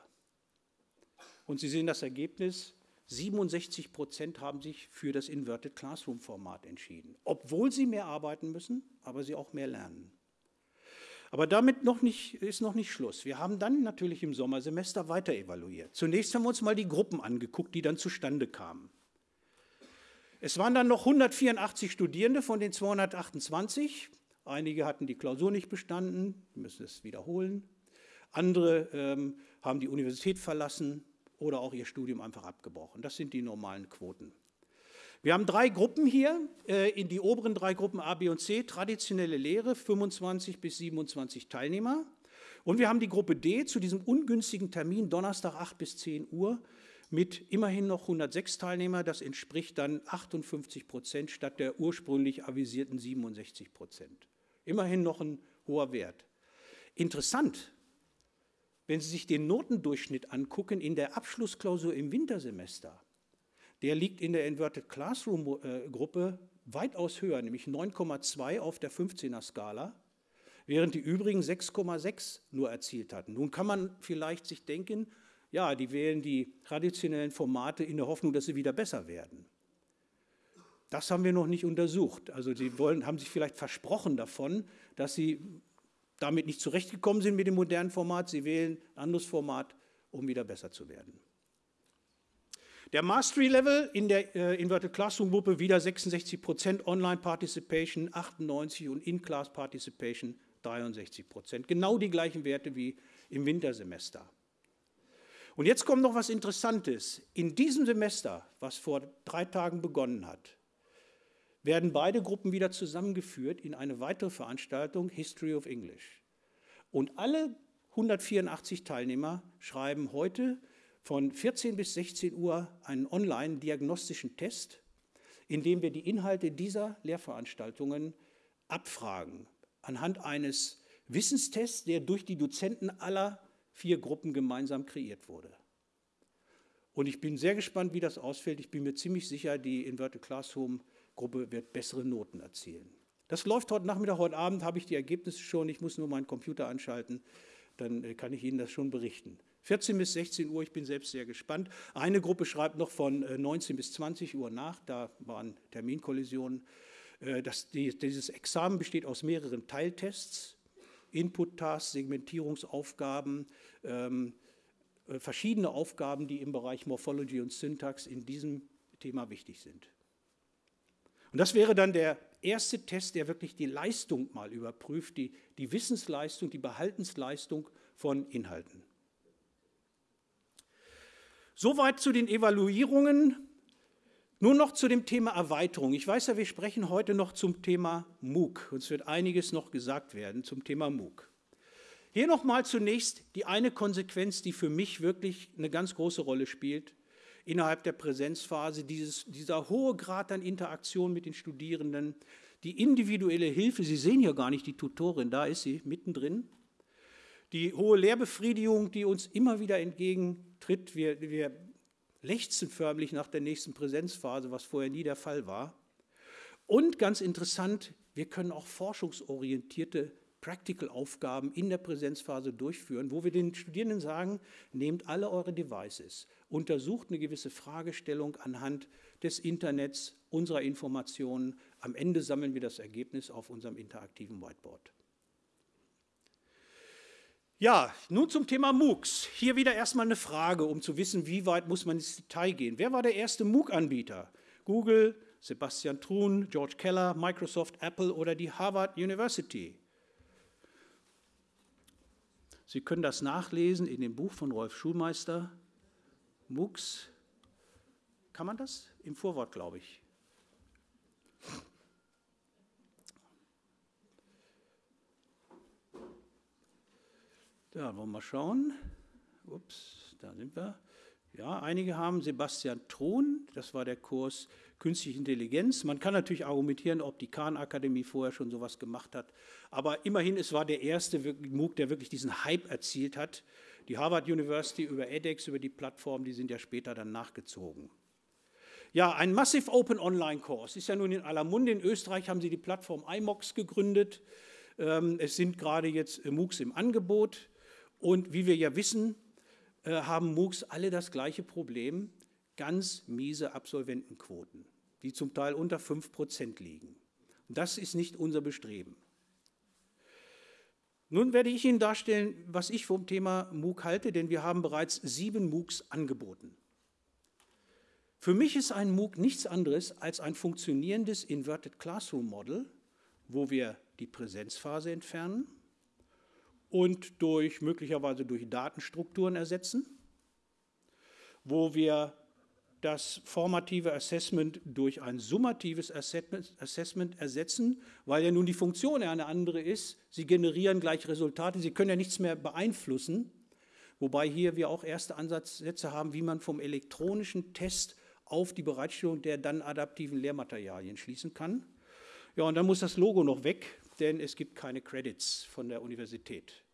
Und Sie sehen das Ergebnis, 67 Prozent haben sich für das Inverted Classroom Format entschieden, obwohl sie mehr arbeiten müssen, aber sie auch mehr lernen. Aber damit noch nicht, ist noch nicht Schluss. Wir haben dann natürlich im Sommersemester weiter evaluiert. Zunächst haben wir uns mal die Gruppen angeguckt, die dann zustande kamen. Es waren dann noch 184 Studierende von den 228. Einige hatten die Klausur nicht bestanden, müssen es wiederholen. Andere ähm, haben die Universität verlassen oder auch ihr Studium einfach abgebrochen. Das sind die normalen Quoten. Wir haben drei Gruppen hier, äh, in die oberen drei Gruppen A, B und C, traditionelle Lehre, 25 bis 27 Teilnehmer. Und wir haben die Gruppe D zu diesem ungünstigen Termin, Donnerstag 8 bis 10 Uhr, mit immerhin noch 106 Teilnehmer. Das entspricht dann 58 Prozent statt der ursprünglich avisierten 67 Prozent. Immerhin noch ein hoher Wert. Interessant, wenn Sie sich den Notendurchschnitt angucken in der Abschlussklausur im Wintersemester, der liegt in der Inverted Classroom äh, weitaus höher, nämlich 9,2 auf der 15er Skala, während die übrigen 6,6 nur erzielt hatten. Nun kann man vielleicht sich denken, ja, die wählen die traditionellen Formate in der Hoffnung, dass sie wieder besser werden. Das haben wir noch nicht untersucht. Also sie wollen, haben sich vielleicht versprochen davon, dass sie damit nicht zurechtgekommen sind mit dem modernen Format. Sie wählen ein anderes Format, um wieder besser zu werden. Der Mastery Level in der äh, Inverted Classroom Gruppe wieder 66 Prozent, Online Participation 98 und In-Class Participation 63 Prozent. Genau die gleichen Werte wie im Wintersemester. Und jetzt kommt noch was Interessantes. In diesem Semester, was vor drei Tagen begonnen hat, werden beide Gruppen wieder zusammengeführt in eine weitere Veranstaltung History of English. Und alle 184 Teilnehmer schreiben heute von 14 bis 16 Uhr einen online-diagnostischen Test, in dem wir die Inhalte dieser Lehrveranstaltungen abfragen, anhand eines Wissenstests, der durch die Dozenten aller vier Gruppen gemeinsam kreiert wurde. Und ich bin sehr gespannt, wie das ausfällt. Ich bin mir ziemlich sicher, die Inverted Classroom Gruppe wird bessere Noten erzielen. Das läuft heute Nachmittag, heute Abend habe ich die Ergebnisse schon. Ich muss nur meinen Computer anschalten, dann äh, kann ich Ihnen das schon berichten. 14 bis 16 Uhr, ich bin selbst sehr gespannt. Eine Gruppe schreibt noch von 19 äh, bis 20 Uhr nach, da waren Terminkollisionen. Äh, das, dieses Examen besteht aus mehreren Teiltests, Input-Tasks, Segmentierungsaufgaben, ähm, verschiedene Aufgaben, die im Bereich Morphology und Syntax in diesem Thema wichtig sind. Und das wäre dann der erste Test, der wirklich die Leistung mal überprüft, die, die Wissensleistung, die Behaltensleistung von Inhalten. Soweit zu den Evaluierungen. Nun noch zu dem Thema Erweiterung. Ich weiß ja, wir sprechen heute noch zum Thema MOOC. Uns wird einiges noch gesagt werden zum Thema MOOC. Hier nochmal zunächst die eine Konsequenz, die für mich wirklich eine ganz große Rolle spielt innerhalb der Präsenzphase, dieses, dieser hohe Grad an Interaktion mit den Studierenden, die individuelle Hilfe, Sie sehen hier gar nicht die Tutorin, da ist sie mittendrin, die hohe Lehrbefriedigung, die uns immer wieder entgegentritt. Wir, wir lechzen förmlich nach der nächsten Präsenzphase, was vorher nie der Fall war. Und ganz interessant, wir können auch forschungsorientierte Practical-Aufgaben in der Präsenzphase durchführen, wo wir den Studierenden sagen, nehmt alle eure Devices, untersucht eine gewisse Fragestellung anhand des Internets, unserer Informationen. Am Ende sammeln wir das Ergebnis auf unserem interaktiven Whiteboard. Ja, nun zum Thema MOOCs. Hier wieder erstmal eine Frage, um zu wissen, wie weit muss man ins Detail gehen. Wer war der erste MOOC-Anbieter? Google, Sebastian Thrun, George Keller, Microsoft, Apple oder die Harvard University? Sie können das nachlesen in dem Buch von Rolf Schulmeister, MOOCs. Kann man das? Im Vorwort, glaube ich. Da wollen wir mal schauen. Ups, da sind wir. Ja, einige haben Sebastian Thron, das war der Kurs Künstliche Intelligenz. Man kann natürlich argumentieren, ob die Khan-Akademie vorher schon sowas gemacht hat. Aber immerhin, es war der erste MOOC, der wirklich diesen Hype erzielt hat. Die Harvard University über edX, über die Plattform, die sind ja später dann nachgezogen. Ja, ein Massive Open Online Kurs ist ja nun in aller Munde. In Österreich haben sie die Plattform iMOX gegründet. Ähm, es sind gerade jetzt MOOCs im Angebot. Und wie wir ja wissen, äh, haben MOOCs alle das gleiche Problem ganz miese Absolventenquoten, die zum Teil unter 5 Prozent liegen. Und das ist nicht unser Bestreben. Nun werde ich Ihnen darstellen, was ich vom Thema MOOC halte, denn wir haben bereits sieben MOOCs angeboten. Für mich ist ein MOOC nichts anderes als ein funktionierendes Inverted Classroom Model, wo wir die Präsenzphase entfernen und durch möglicherweise durch Datenstrukturen ersetzen, wo wir das formative Assessment durch ein summatives Assessment ersetzen, weil ja nun die Funktion eine andere ist. Sie generieren gleich Resultate, Sie können ja nichts mehr beeinflussen, wobei hier wir auch erste Ansatzsätze haben, wie man vom elektronischen Test auf die Bereitstellung der dann adaptiven Lehrmaterialien schließen kann. Ja, und dann muss das Logo noch weg, denn es gibt keine Credits von der Universität.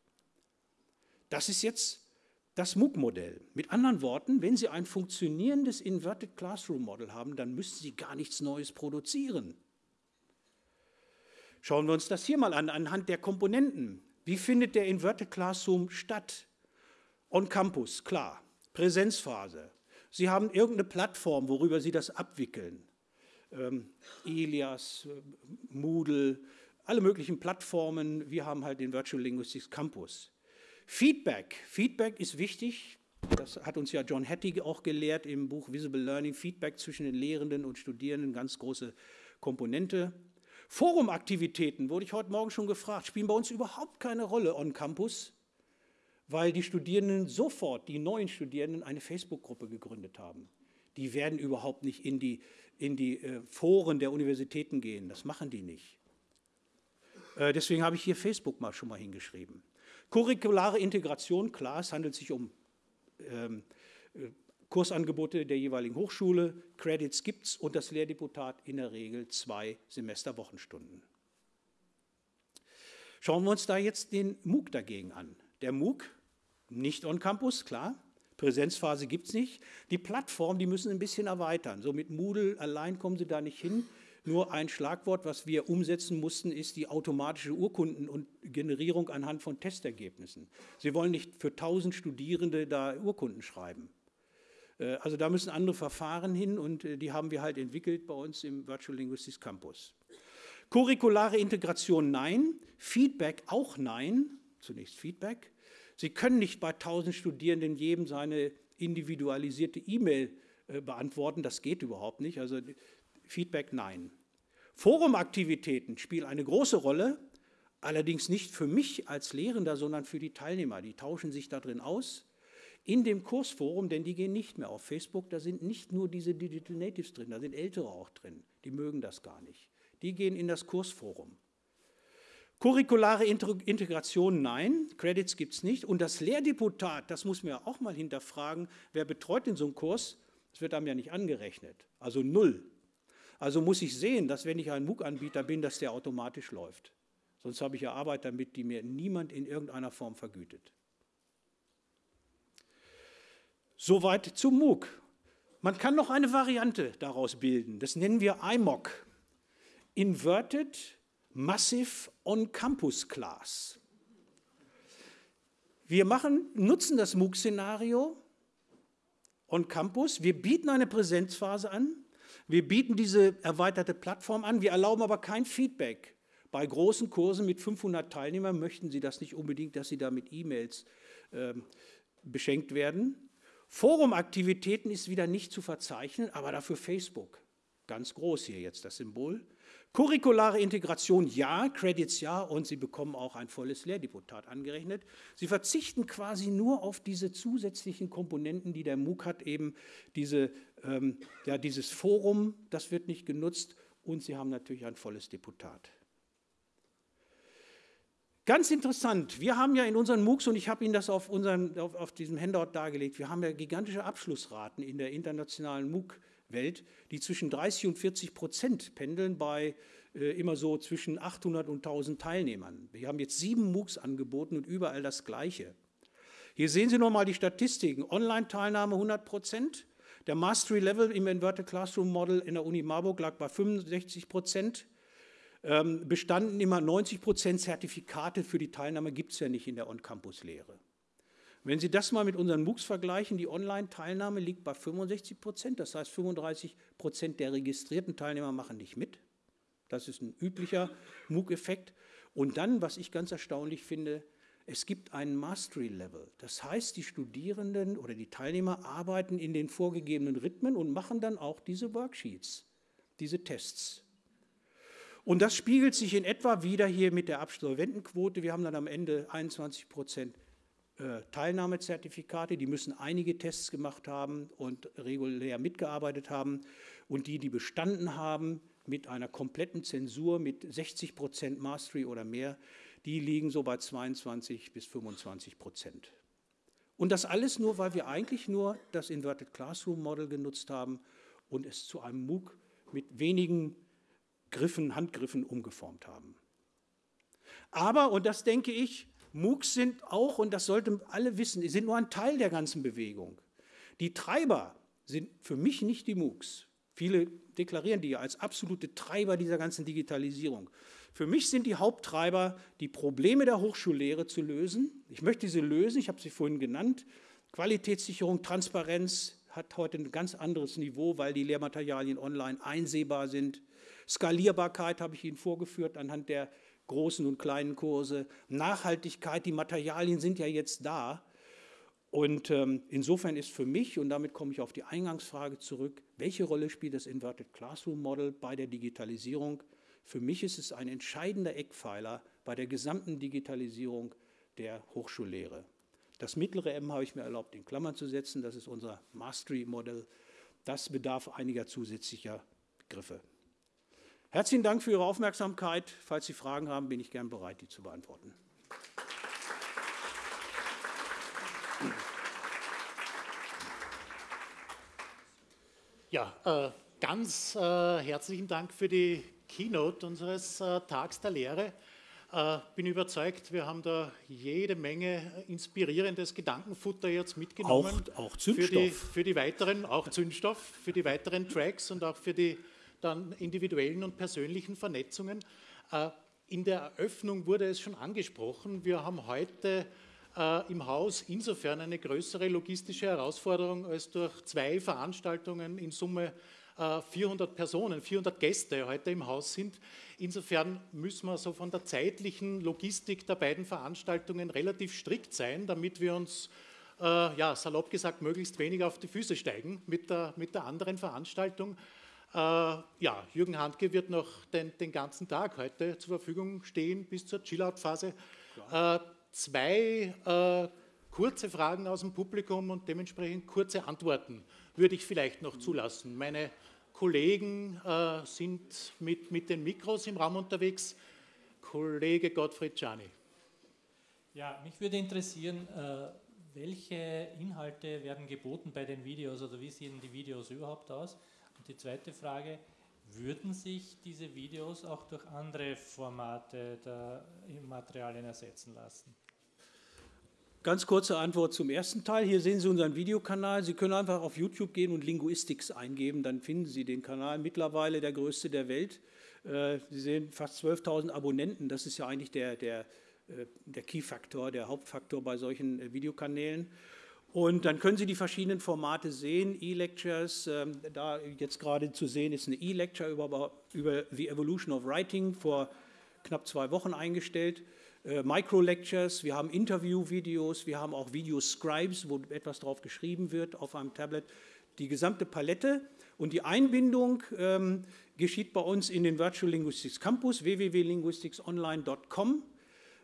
Das ist jetzt das MOOC-Modell. Mit anderen Worten, wenn Sie ein funktionierendes Inverted Classroom Model haben, dann müssen Sie gar nichts Neues produzieren. Schauen wir uns das hier mal an, anhand der Komponenten. Wie findet der Inverted Classroom statt? On Campus, klar. Präsenzphase. Sie haben irgendeine Plattform, worüber Sie das abwickeln. Ähm, Elias, Moodle, alle möglichen Plattformen. Wir haben halt den Virtual Linguistics Campus. Feedback. Feedback ist wichtig. Das hat uns ja John Hattie auch gelehrt im Buch Visible Learning. Feedback zwischen den Lehrenden und Studierenden, ganz große Komponente. Forumaktivitäten, wurde ich heute Morgen schon gefragt, spielen bei uns überhaupt keine Rolle on Campus, weil die Studierenden sofort, die neuen Studierenden, eine Facebook-Gruppe gegründet haben. Die werden überhaupt nicht in die, in die äh, Foren der Universitäten gehen. Das machen die nicht. Äh, deswegen habe ich hier Facebook mal schon mal hingeschrieben. Curriculare Integration, klar, es handelt sich um ähm, äh, Kursangebote der jeweiligen Hochschule, Credits gibt es und das Lehrdeputat in der Regel zwei Semesterwochenstunden. Schauen wir uns da jetzt den MOOC dagegen an. Der MOOC, nicht on Campus, klar, Präsenzphase gibt es nicht. Die Plattform, die müssen ein bisschen erweitern. So mit Moodle allein kommen sie da nicht hin. Nur ein Schlagwort, was wir umsetzen mussten, ist die automatische Urkunden- und Generierung anhand von Testergebnissen. Sie wollen nicht für 1000 Studierende da Urkunden schreiben. Äh, also da müssen andere Verfahren hin und äh, die haben wir halt entwickelt bei uns im Virtual Linguistics Campus. Curriculare Integration nein, Feedback auch nein, zunächst Feedback. Sie können nicht bei 1000 Studierenden jedem seine individualisierte E-Mail äh, beantworten, das geht überhaupt nicht. Also Feedback nein. Forumaktivitäten spielen eine große Rolle, allerdings nicht für mich als Lehrender, sondern für die Teilnehmer. Die tauschen sich da drin aus. in dem Kursforum, denn die gehen nicht mehr auf Facebook, da sind nicht nur diese Digital Natives drin, da sind Ältere auch drin, die mögen das gar nicht. Die gehen in das Kursforum. Curriculare Integration, nein, Credits gibt es nicht. Und das Lehrdeputat, das muss man ja auch mal hinterfragen, wer betreut denn so einen Kurs? Das wird einem ja nicht angerechnet, also null. Also muss ich sehen, dass wenn ich ein MOOC-Anbieter bin, dass der automatisch läuft. Sonst habe ich ja Arbeit damit, die mir niemand in irgendeiner Form vergütet. Soweit zum MOOC. Man kann noch eine Variante daraus bilden. Das nennen wir IMOC. Inverted Massive On-Campus Class. Wir machen, nutzen das MOOC-Szenario on Campus. Wir bieten eine Präsenzphase an. Wir bieten diese erweiterte Plattform an. Wir erlauben aber kein Feedback. Bei großen Kursen mit 500 Teilnehmern möchten Sie das nicht unbedingt, dass Sie da mit E-Mails äh, beschenkt werden. Forumaktivitäten ist wieder nicht zu verzeichnen, aber dafür Facebook. Ganz groß hier jetzt das Symbol. Curriculare Integration ja, Credits ja und Sie bekommen auch ein volles Lehrdeputat angerechnet. Sie verzichten quasi nur auf diese zusätzlichen Komponenten, die der MOOC hat, eben diese, ähm, ja, dieses Forum, das wird nicht genutzt und Sie haben natürlich ein volles Deputat. Ganz interessant, wir haben ja in unseren MOOCs, und ich habe Ihnen das auf, unseren, auf, auf diesem Handout dargelegt, wir haben ja gigantische Abschlussraten in der internationalen MOOC-Welt, die zwischen 30 und 40 Prozent pendeln bei äh, immer so zwischen 800 und 1000 Teilnehmern. Wir haben jetzt sieben MOOCs angeboten und überall das Gleiche. Hier sehen Sie nochmal die Statistiken. Online-Teilnahme 100 Prozent. Der Mastery Level im Inverted Classroom Model in der Uni Marburg lag bei 65 Prozent. Ähm, bestanden immer 90 Prozent Zertifikate für die Teilnahme gibt es ja nicht in der On-Campus-Lehre. Wenn Sie das mal mit unseren MOOCs vergleichen, die Online-Teilnahme liegt bei 65 Prozent, das heißt 35 Prozent der registrierten Teilnehmer machen nicht mit. Das ist ein üblicher MOOC-Effekt. Und dann, was ich ganz erstaunlich finde, es gibt einen Mastery-Level. Das heißt, die Studierenden oder die Teilnehmer arbeiten in den vorgegebenen Rhythmen und machen dann auch diese Worksheets, diese Tests. Und das spiegelt sich in etwa wieder hier mit der Absolventenquote. Wir haben dann am Ende 21 Prozent Teilnahmezertifikate, die müssen einige Tests gemacht haben und regulär mitgearbeitet haben. Und die, die bestanden haben mit einer kompletten Zensur, mit 60 Prozent Mastery oder mehr, die liegen so bei 22 bis 25 Prozent. Und das alles nur, weil wir eigentlich nur das Inverted Classroom Model genutzt haben und es zu einem MOOC mit wenigen Griffen, Handgriffen umgeformt haben. Aber, und das denke ich, MOOCs sind auch, und das sollten alle wissen, sind nur ein Teil der ganzen Bewegung. Die Treiber sind für mich nicht die MOOCs. Viele deklarieren die ja als absolute Treiber dieser ganzen Digitalisierung. Für mich sind die Haupttreiber, die Probleme der Hochschullehre zu lösen. Ich möchte sie lösen, ich habe sie vorhin genannt. Qualitätssicherung, Transparenz hat heute ein ganz anderes Niveau, weil die Lehrmaterialien online einsehbar sind. Skalierbarkeit habe ich Ihnen vorgeführt anhand der großen und kleinen Kurse. Nachhaltigkeit, die Materialien sind ja jetzt da. Und ähm, insofern ist für mich, und damit komme ich auf die Eingangsfrage zurück, welche Rolle spielt das Inverted Classroom Model bei der Digitalisierung? Für mich ist es ein entscheidender Eckpfeiler bei der gesamten Digitalisierung der Hochschullehre. Das mittlere M habe ich mir erlaubt, in Klammern zu setzen. Das ist unser Mastery Model. Das bedarf einiger zusätzlicher Begriffe. Herzlichen Dank für Ihre Aufmerksamkeit. Falls Sie Fragen haben, bin ich gern bereit, die zu beantworten. Ja, äh, ganz äh, herzlichen Dank für die Keynote unseres äh, Tags der Lehre. Äh, bin überzeugt, wir haben da jede Menge inspirierendes Gedankenfutter jetzt mitgenommen. Auch, auch Zündstoff. Für die, für die weiteren, auch Zündstoff, für die weiteren Tracks und auch für die dann individuellen und persönlichen Vernetzungen. Äh, in der Eröffnung wurde es schon angesprochen, wir haben heute äh, im Haus insofern eine größere logistische Herausforderung, als durch zwei Veranstaltungen in Summe 400 äh, Personen, 400 Gäste heute im Haus sind. Insofern müssen wir so von der zeitlichen Logistik der beiden Veranstaltungen relativ strikt sein, damit wir uns, äh, ja, salopp gesagt, möglichst wenig auf die Füße steigen mit der, mit der anderen Veranstaltung. Äh, ja, Jürgen Handke wird noch den, den, ganzen Tag heute zur Verfügung stehen bis zur Chillout-Phase. Äh, zwei äh, kurze Fragen aus dem Publikum und dementsprechend kurze Antworten würde ich vielleicht noch zulassen. Meine Kollegen äh, sind mit, mit den Mikros im Raum unterwegs. Kollege Gottfried Czani. Ja, mich würde interessieren, welche Inhalte werden geboten bei den Videos oder wie sehen die Videos überhaupt aus? Die zweite Frage, würden sich diese Videos auch durch andere Formate der Materialien ersetzen lassen? Ganz kurze Antwort zum ersten Teil. Hier sehen Sie unseren Videokanal. Sie können einfach auf YouTube gehen und Linguistics eingeben, dann finden Sie den Kanal. Mittlerweile der größte der Welt. Äh, Sie sehen fast 12.000 Abonnenten. Das ist ja eigentlich der, der, äh, der Key-Faktor, der Hauptfaktor bei solchen äh, Videokanälen. Und dann können Sie die verschiedenen Formate sehen, E-Lectures, ähm, da jetzt gerade zu sehen ist eine E-Lecture über, über The Evolution of Writing vor knapp zwei Wochen eingestellt. Äh, Micro-Lectures, wir haben Interview-Videos, wir haben auch Video-Scribes, wo etwas drauf geschrieben wird auf einem Tablet. Die gesamte Palette und die Einbindung ähm, geschieht bei uns in den Virtual Linguistics Campus www.linguisticsonline.com.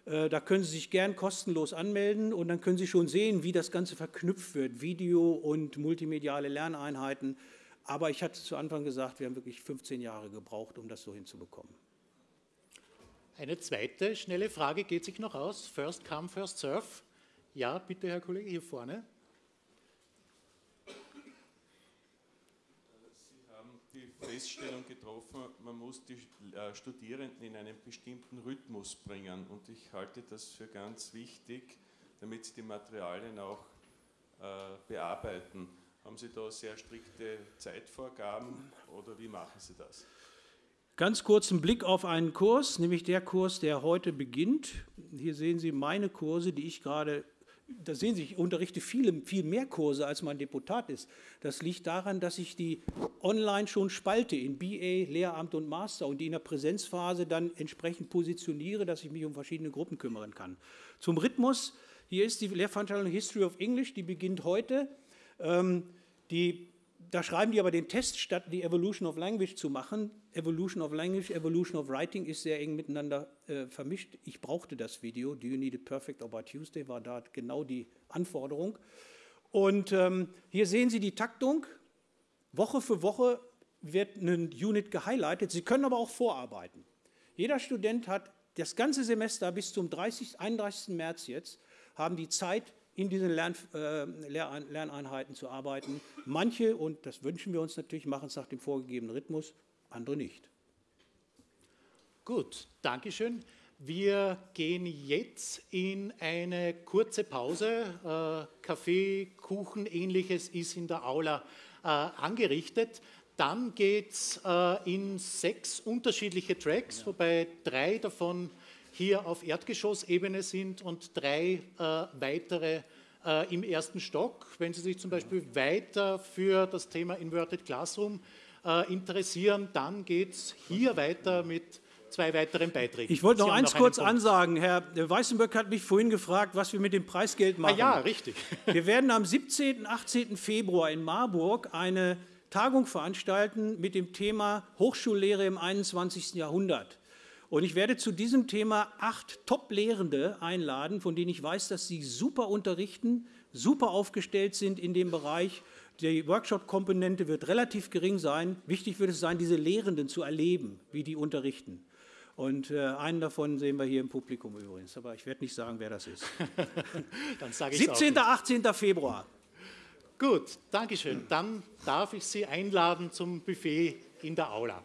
Äh, da können Sie sich gern kostenlos anmelden und dann können Sie schon sehen, wie das Ganze verknüpft wird, Video und multimediale Lerneinheiten. Aber ich hatte zu Anfang gesagt, wir haben wirklich 15 Jahre gebraucht, um das so hinzubekommen. Eine zweite schnelle Frage geht sich noch aus. First come, first serve. Ja, bitte, Herr Kollege, hier vorne. Feststellung getroffen, man muss die äh, Studierenden in einen bestimmten Rhythmus bringen. Und ich halte das für ganz wichtig, damit sie die Materialien auch äh, bearbeiten. Haben Sie da sehr strikte Zeitvorgaben oder wie machen Sie das? Ganz kurz ein Blick auf einen Kurs, nämlich der Kurs, der heute beginnt. Hier sehen Sie meine Kurse, die ich gerade da sehen Sie, ich unterrichte viele, viel mehr Kurse, als mein Deputat ist. Das liegt daran, dass ich die online schon spalte in BA, Lehramt und Master und die in der Präsenzphase dann entsprechend positioniere, dass ich mich um verschiedene Gruppen kümmern kann. Zum Rhythmus, hier ist die Lehrveranstaltung History of English, die beginnt heute. Ähm, die da schreiben die aber den Test, statt die Evolution of Language zu machen. Evolution of Language, Evolution of Writing ist sehr eng miteinander äh, vermischt. Ich brauchte das Video. Do you need it perfect or by Tuesday war da genau die Anforderung. Und ähm, hier sehen Sie die Taktung. Woche für Woche wird eine Unit gehighlightet. Sie können aber auch vorarbeiten. Jeder Student hat das ganze Semester bis zum 30, 31. März jetzt, haben die Zeit, in diesen Lern, äh, Lerneinheiten zu arbeiten. Manche, und das wünschen wir uns natürlich, machen es nach dem vorgegebenen Rhythmus, andere nicht. Gut, Dankeschön. Wir gehen jetzt in eine kurze Pause. Äh, Kaffee, Kuchen, ähnliches ist in der Aula äh, angerichtet. Dann geht es äh, in sechs unterschiedliche Tracks, ja. wobei drei davon hier auf Erdgeschossebene sind und drei äh, weitere äh, im ersten Stock. Wenn Sie sich zum Beispiel weiter für das Thema Inverted Classroom äh, interessieren, dann geht es hier weiter mit zwei weiteren Beiträgen. Ich wollte noch eins kurz ansagen. Herr Weißenböck hat mich vorhin gefragt, was wir mit dem Preisgeld machen. Ah ja, richtig. *laughs* Wir werden am 17. und 18. Februar in Marburg eine Tagung veranstalten mit dem Thema Hochschullehre im 21. Jahrhundert. Und ich werde zu diesem Thema acht Top-Lehrende einladen, von denen ich weiß, dass sie super unterrichten, super aufgestellt sind in dem Bereich. Die Workshop-Komponente wird relativ gering sein. Wichtig wird es sein, diese Lehrenden zu erleben, wie die unterrichten. Und äh, einen davon sehen wir hier im Publikum übrigens, aber ich werde nicht sagen, wer das ist. *laughs* Dann sage ich 17. 18. Februar. Gut, Dankeschön. Dann darf ich Sie einladen zum Buffet in der Aula.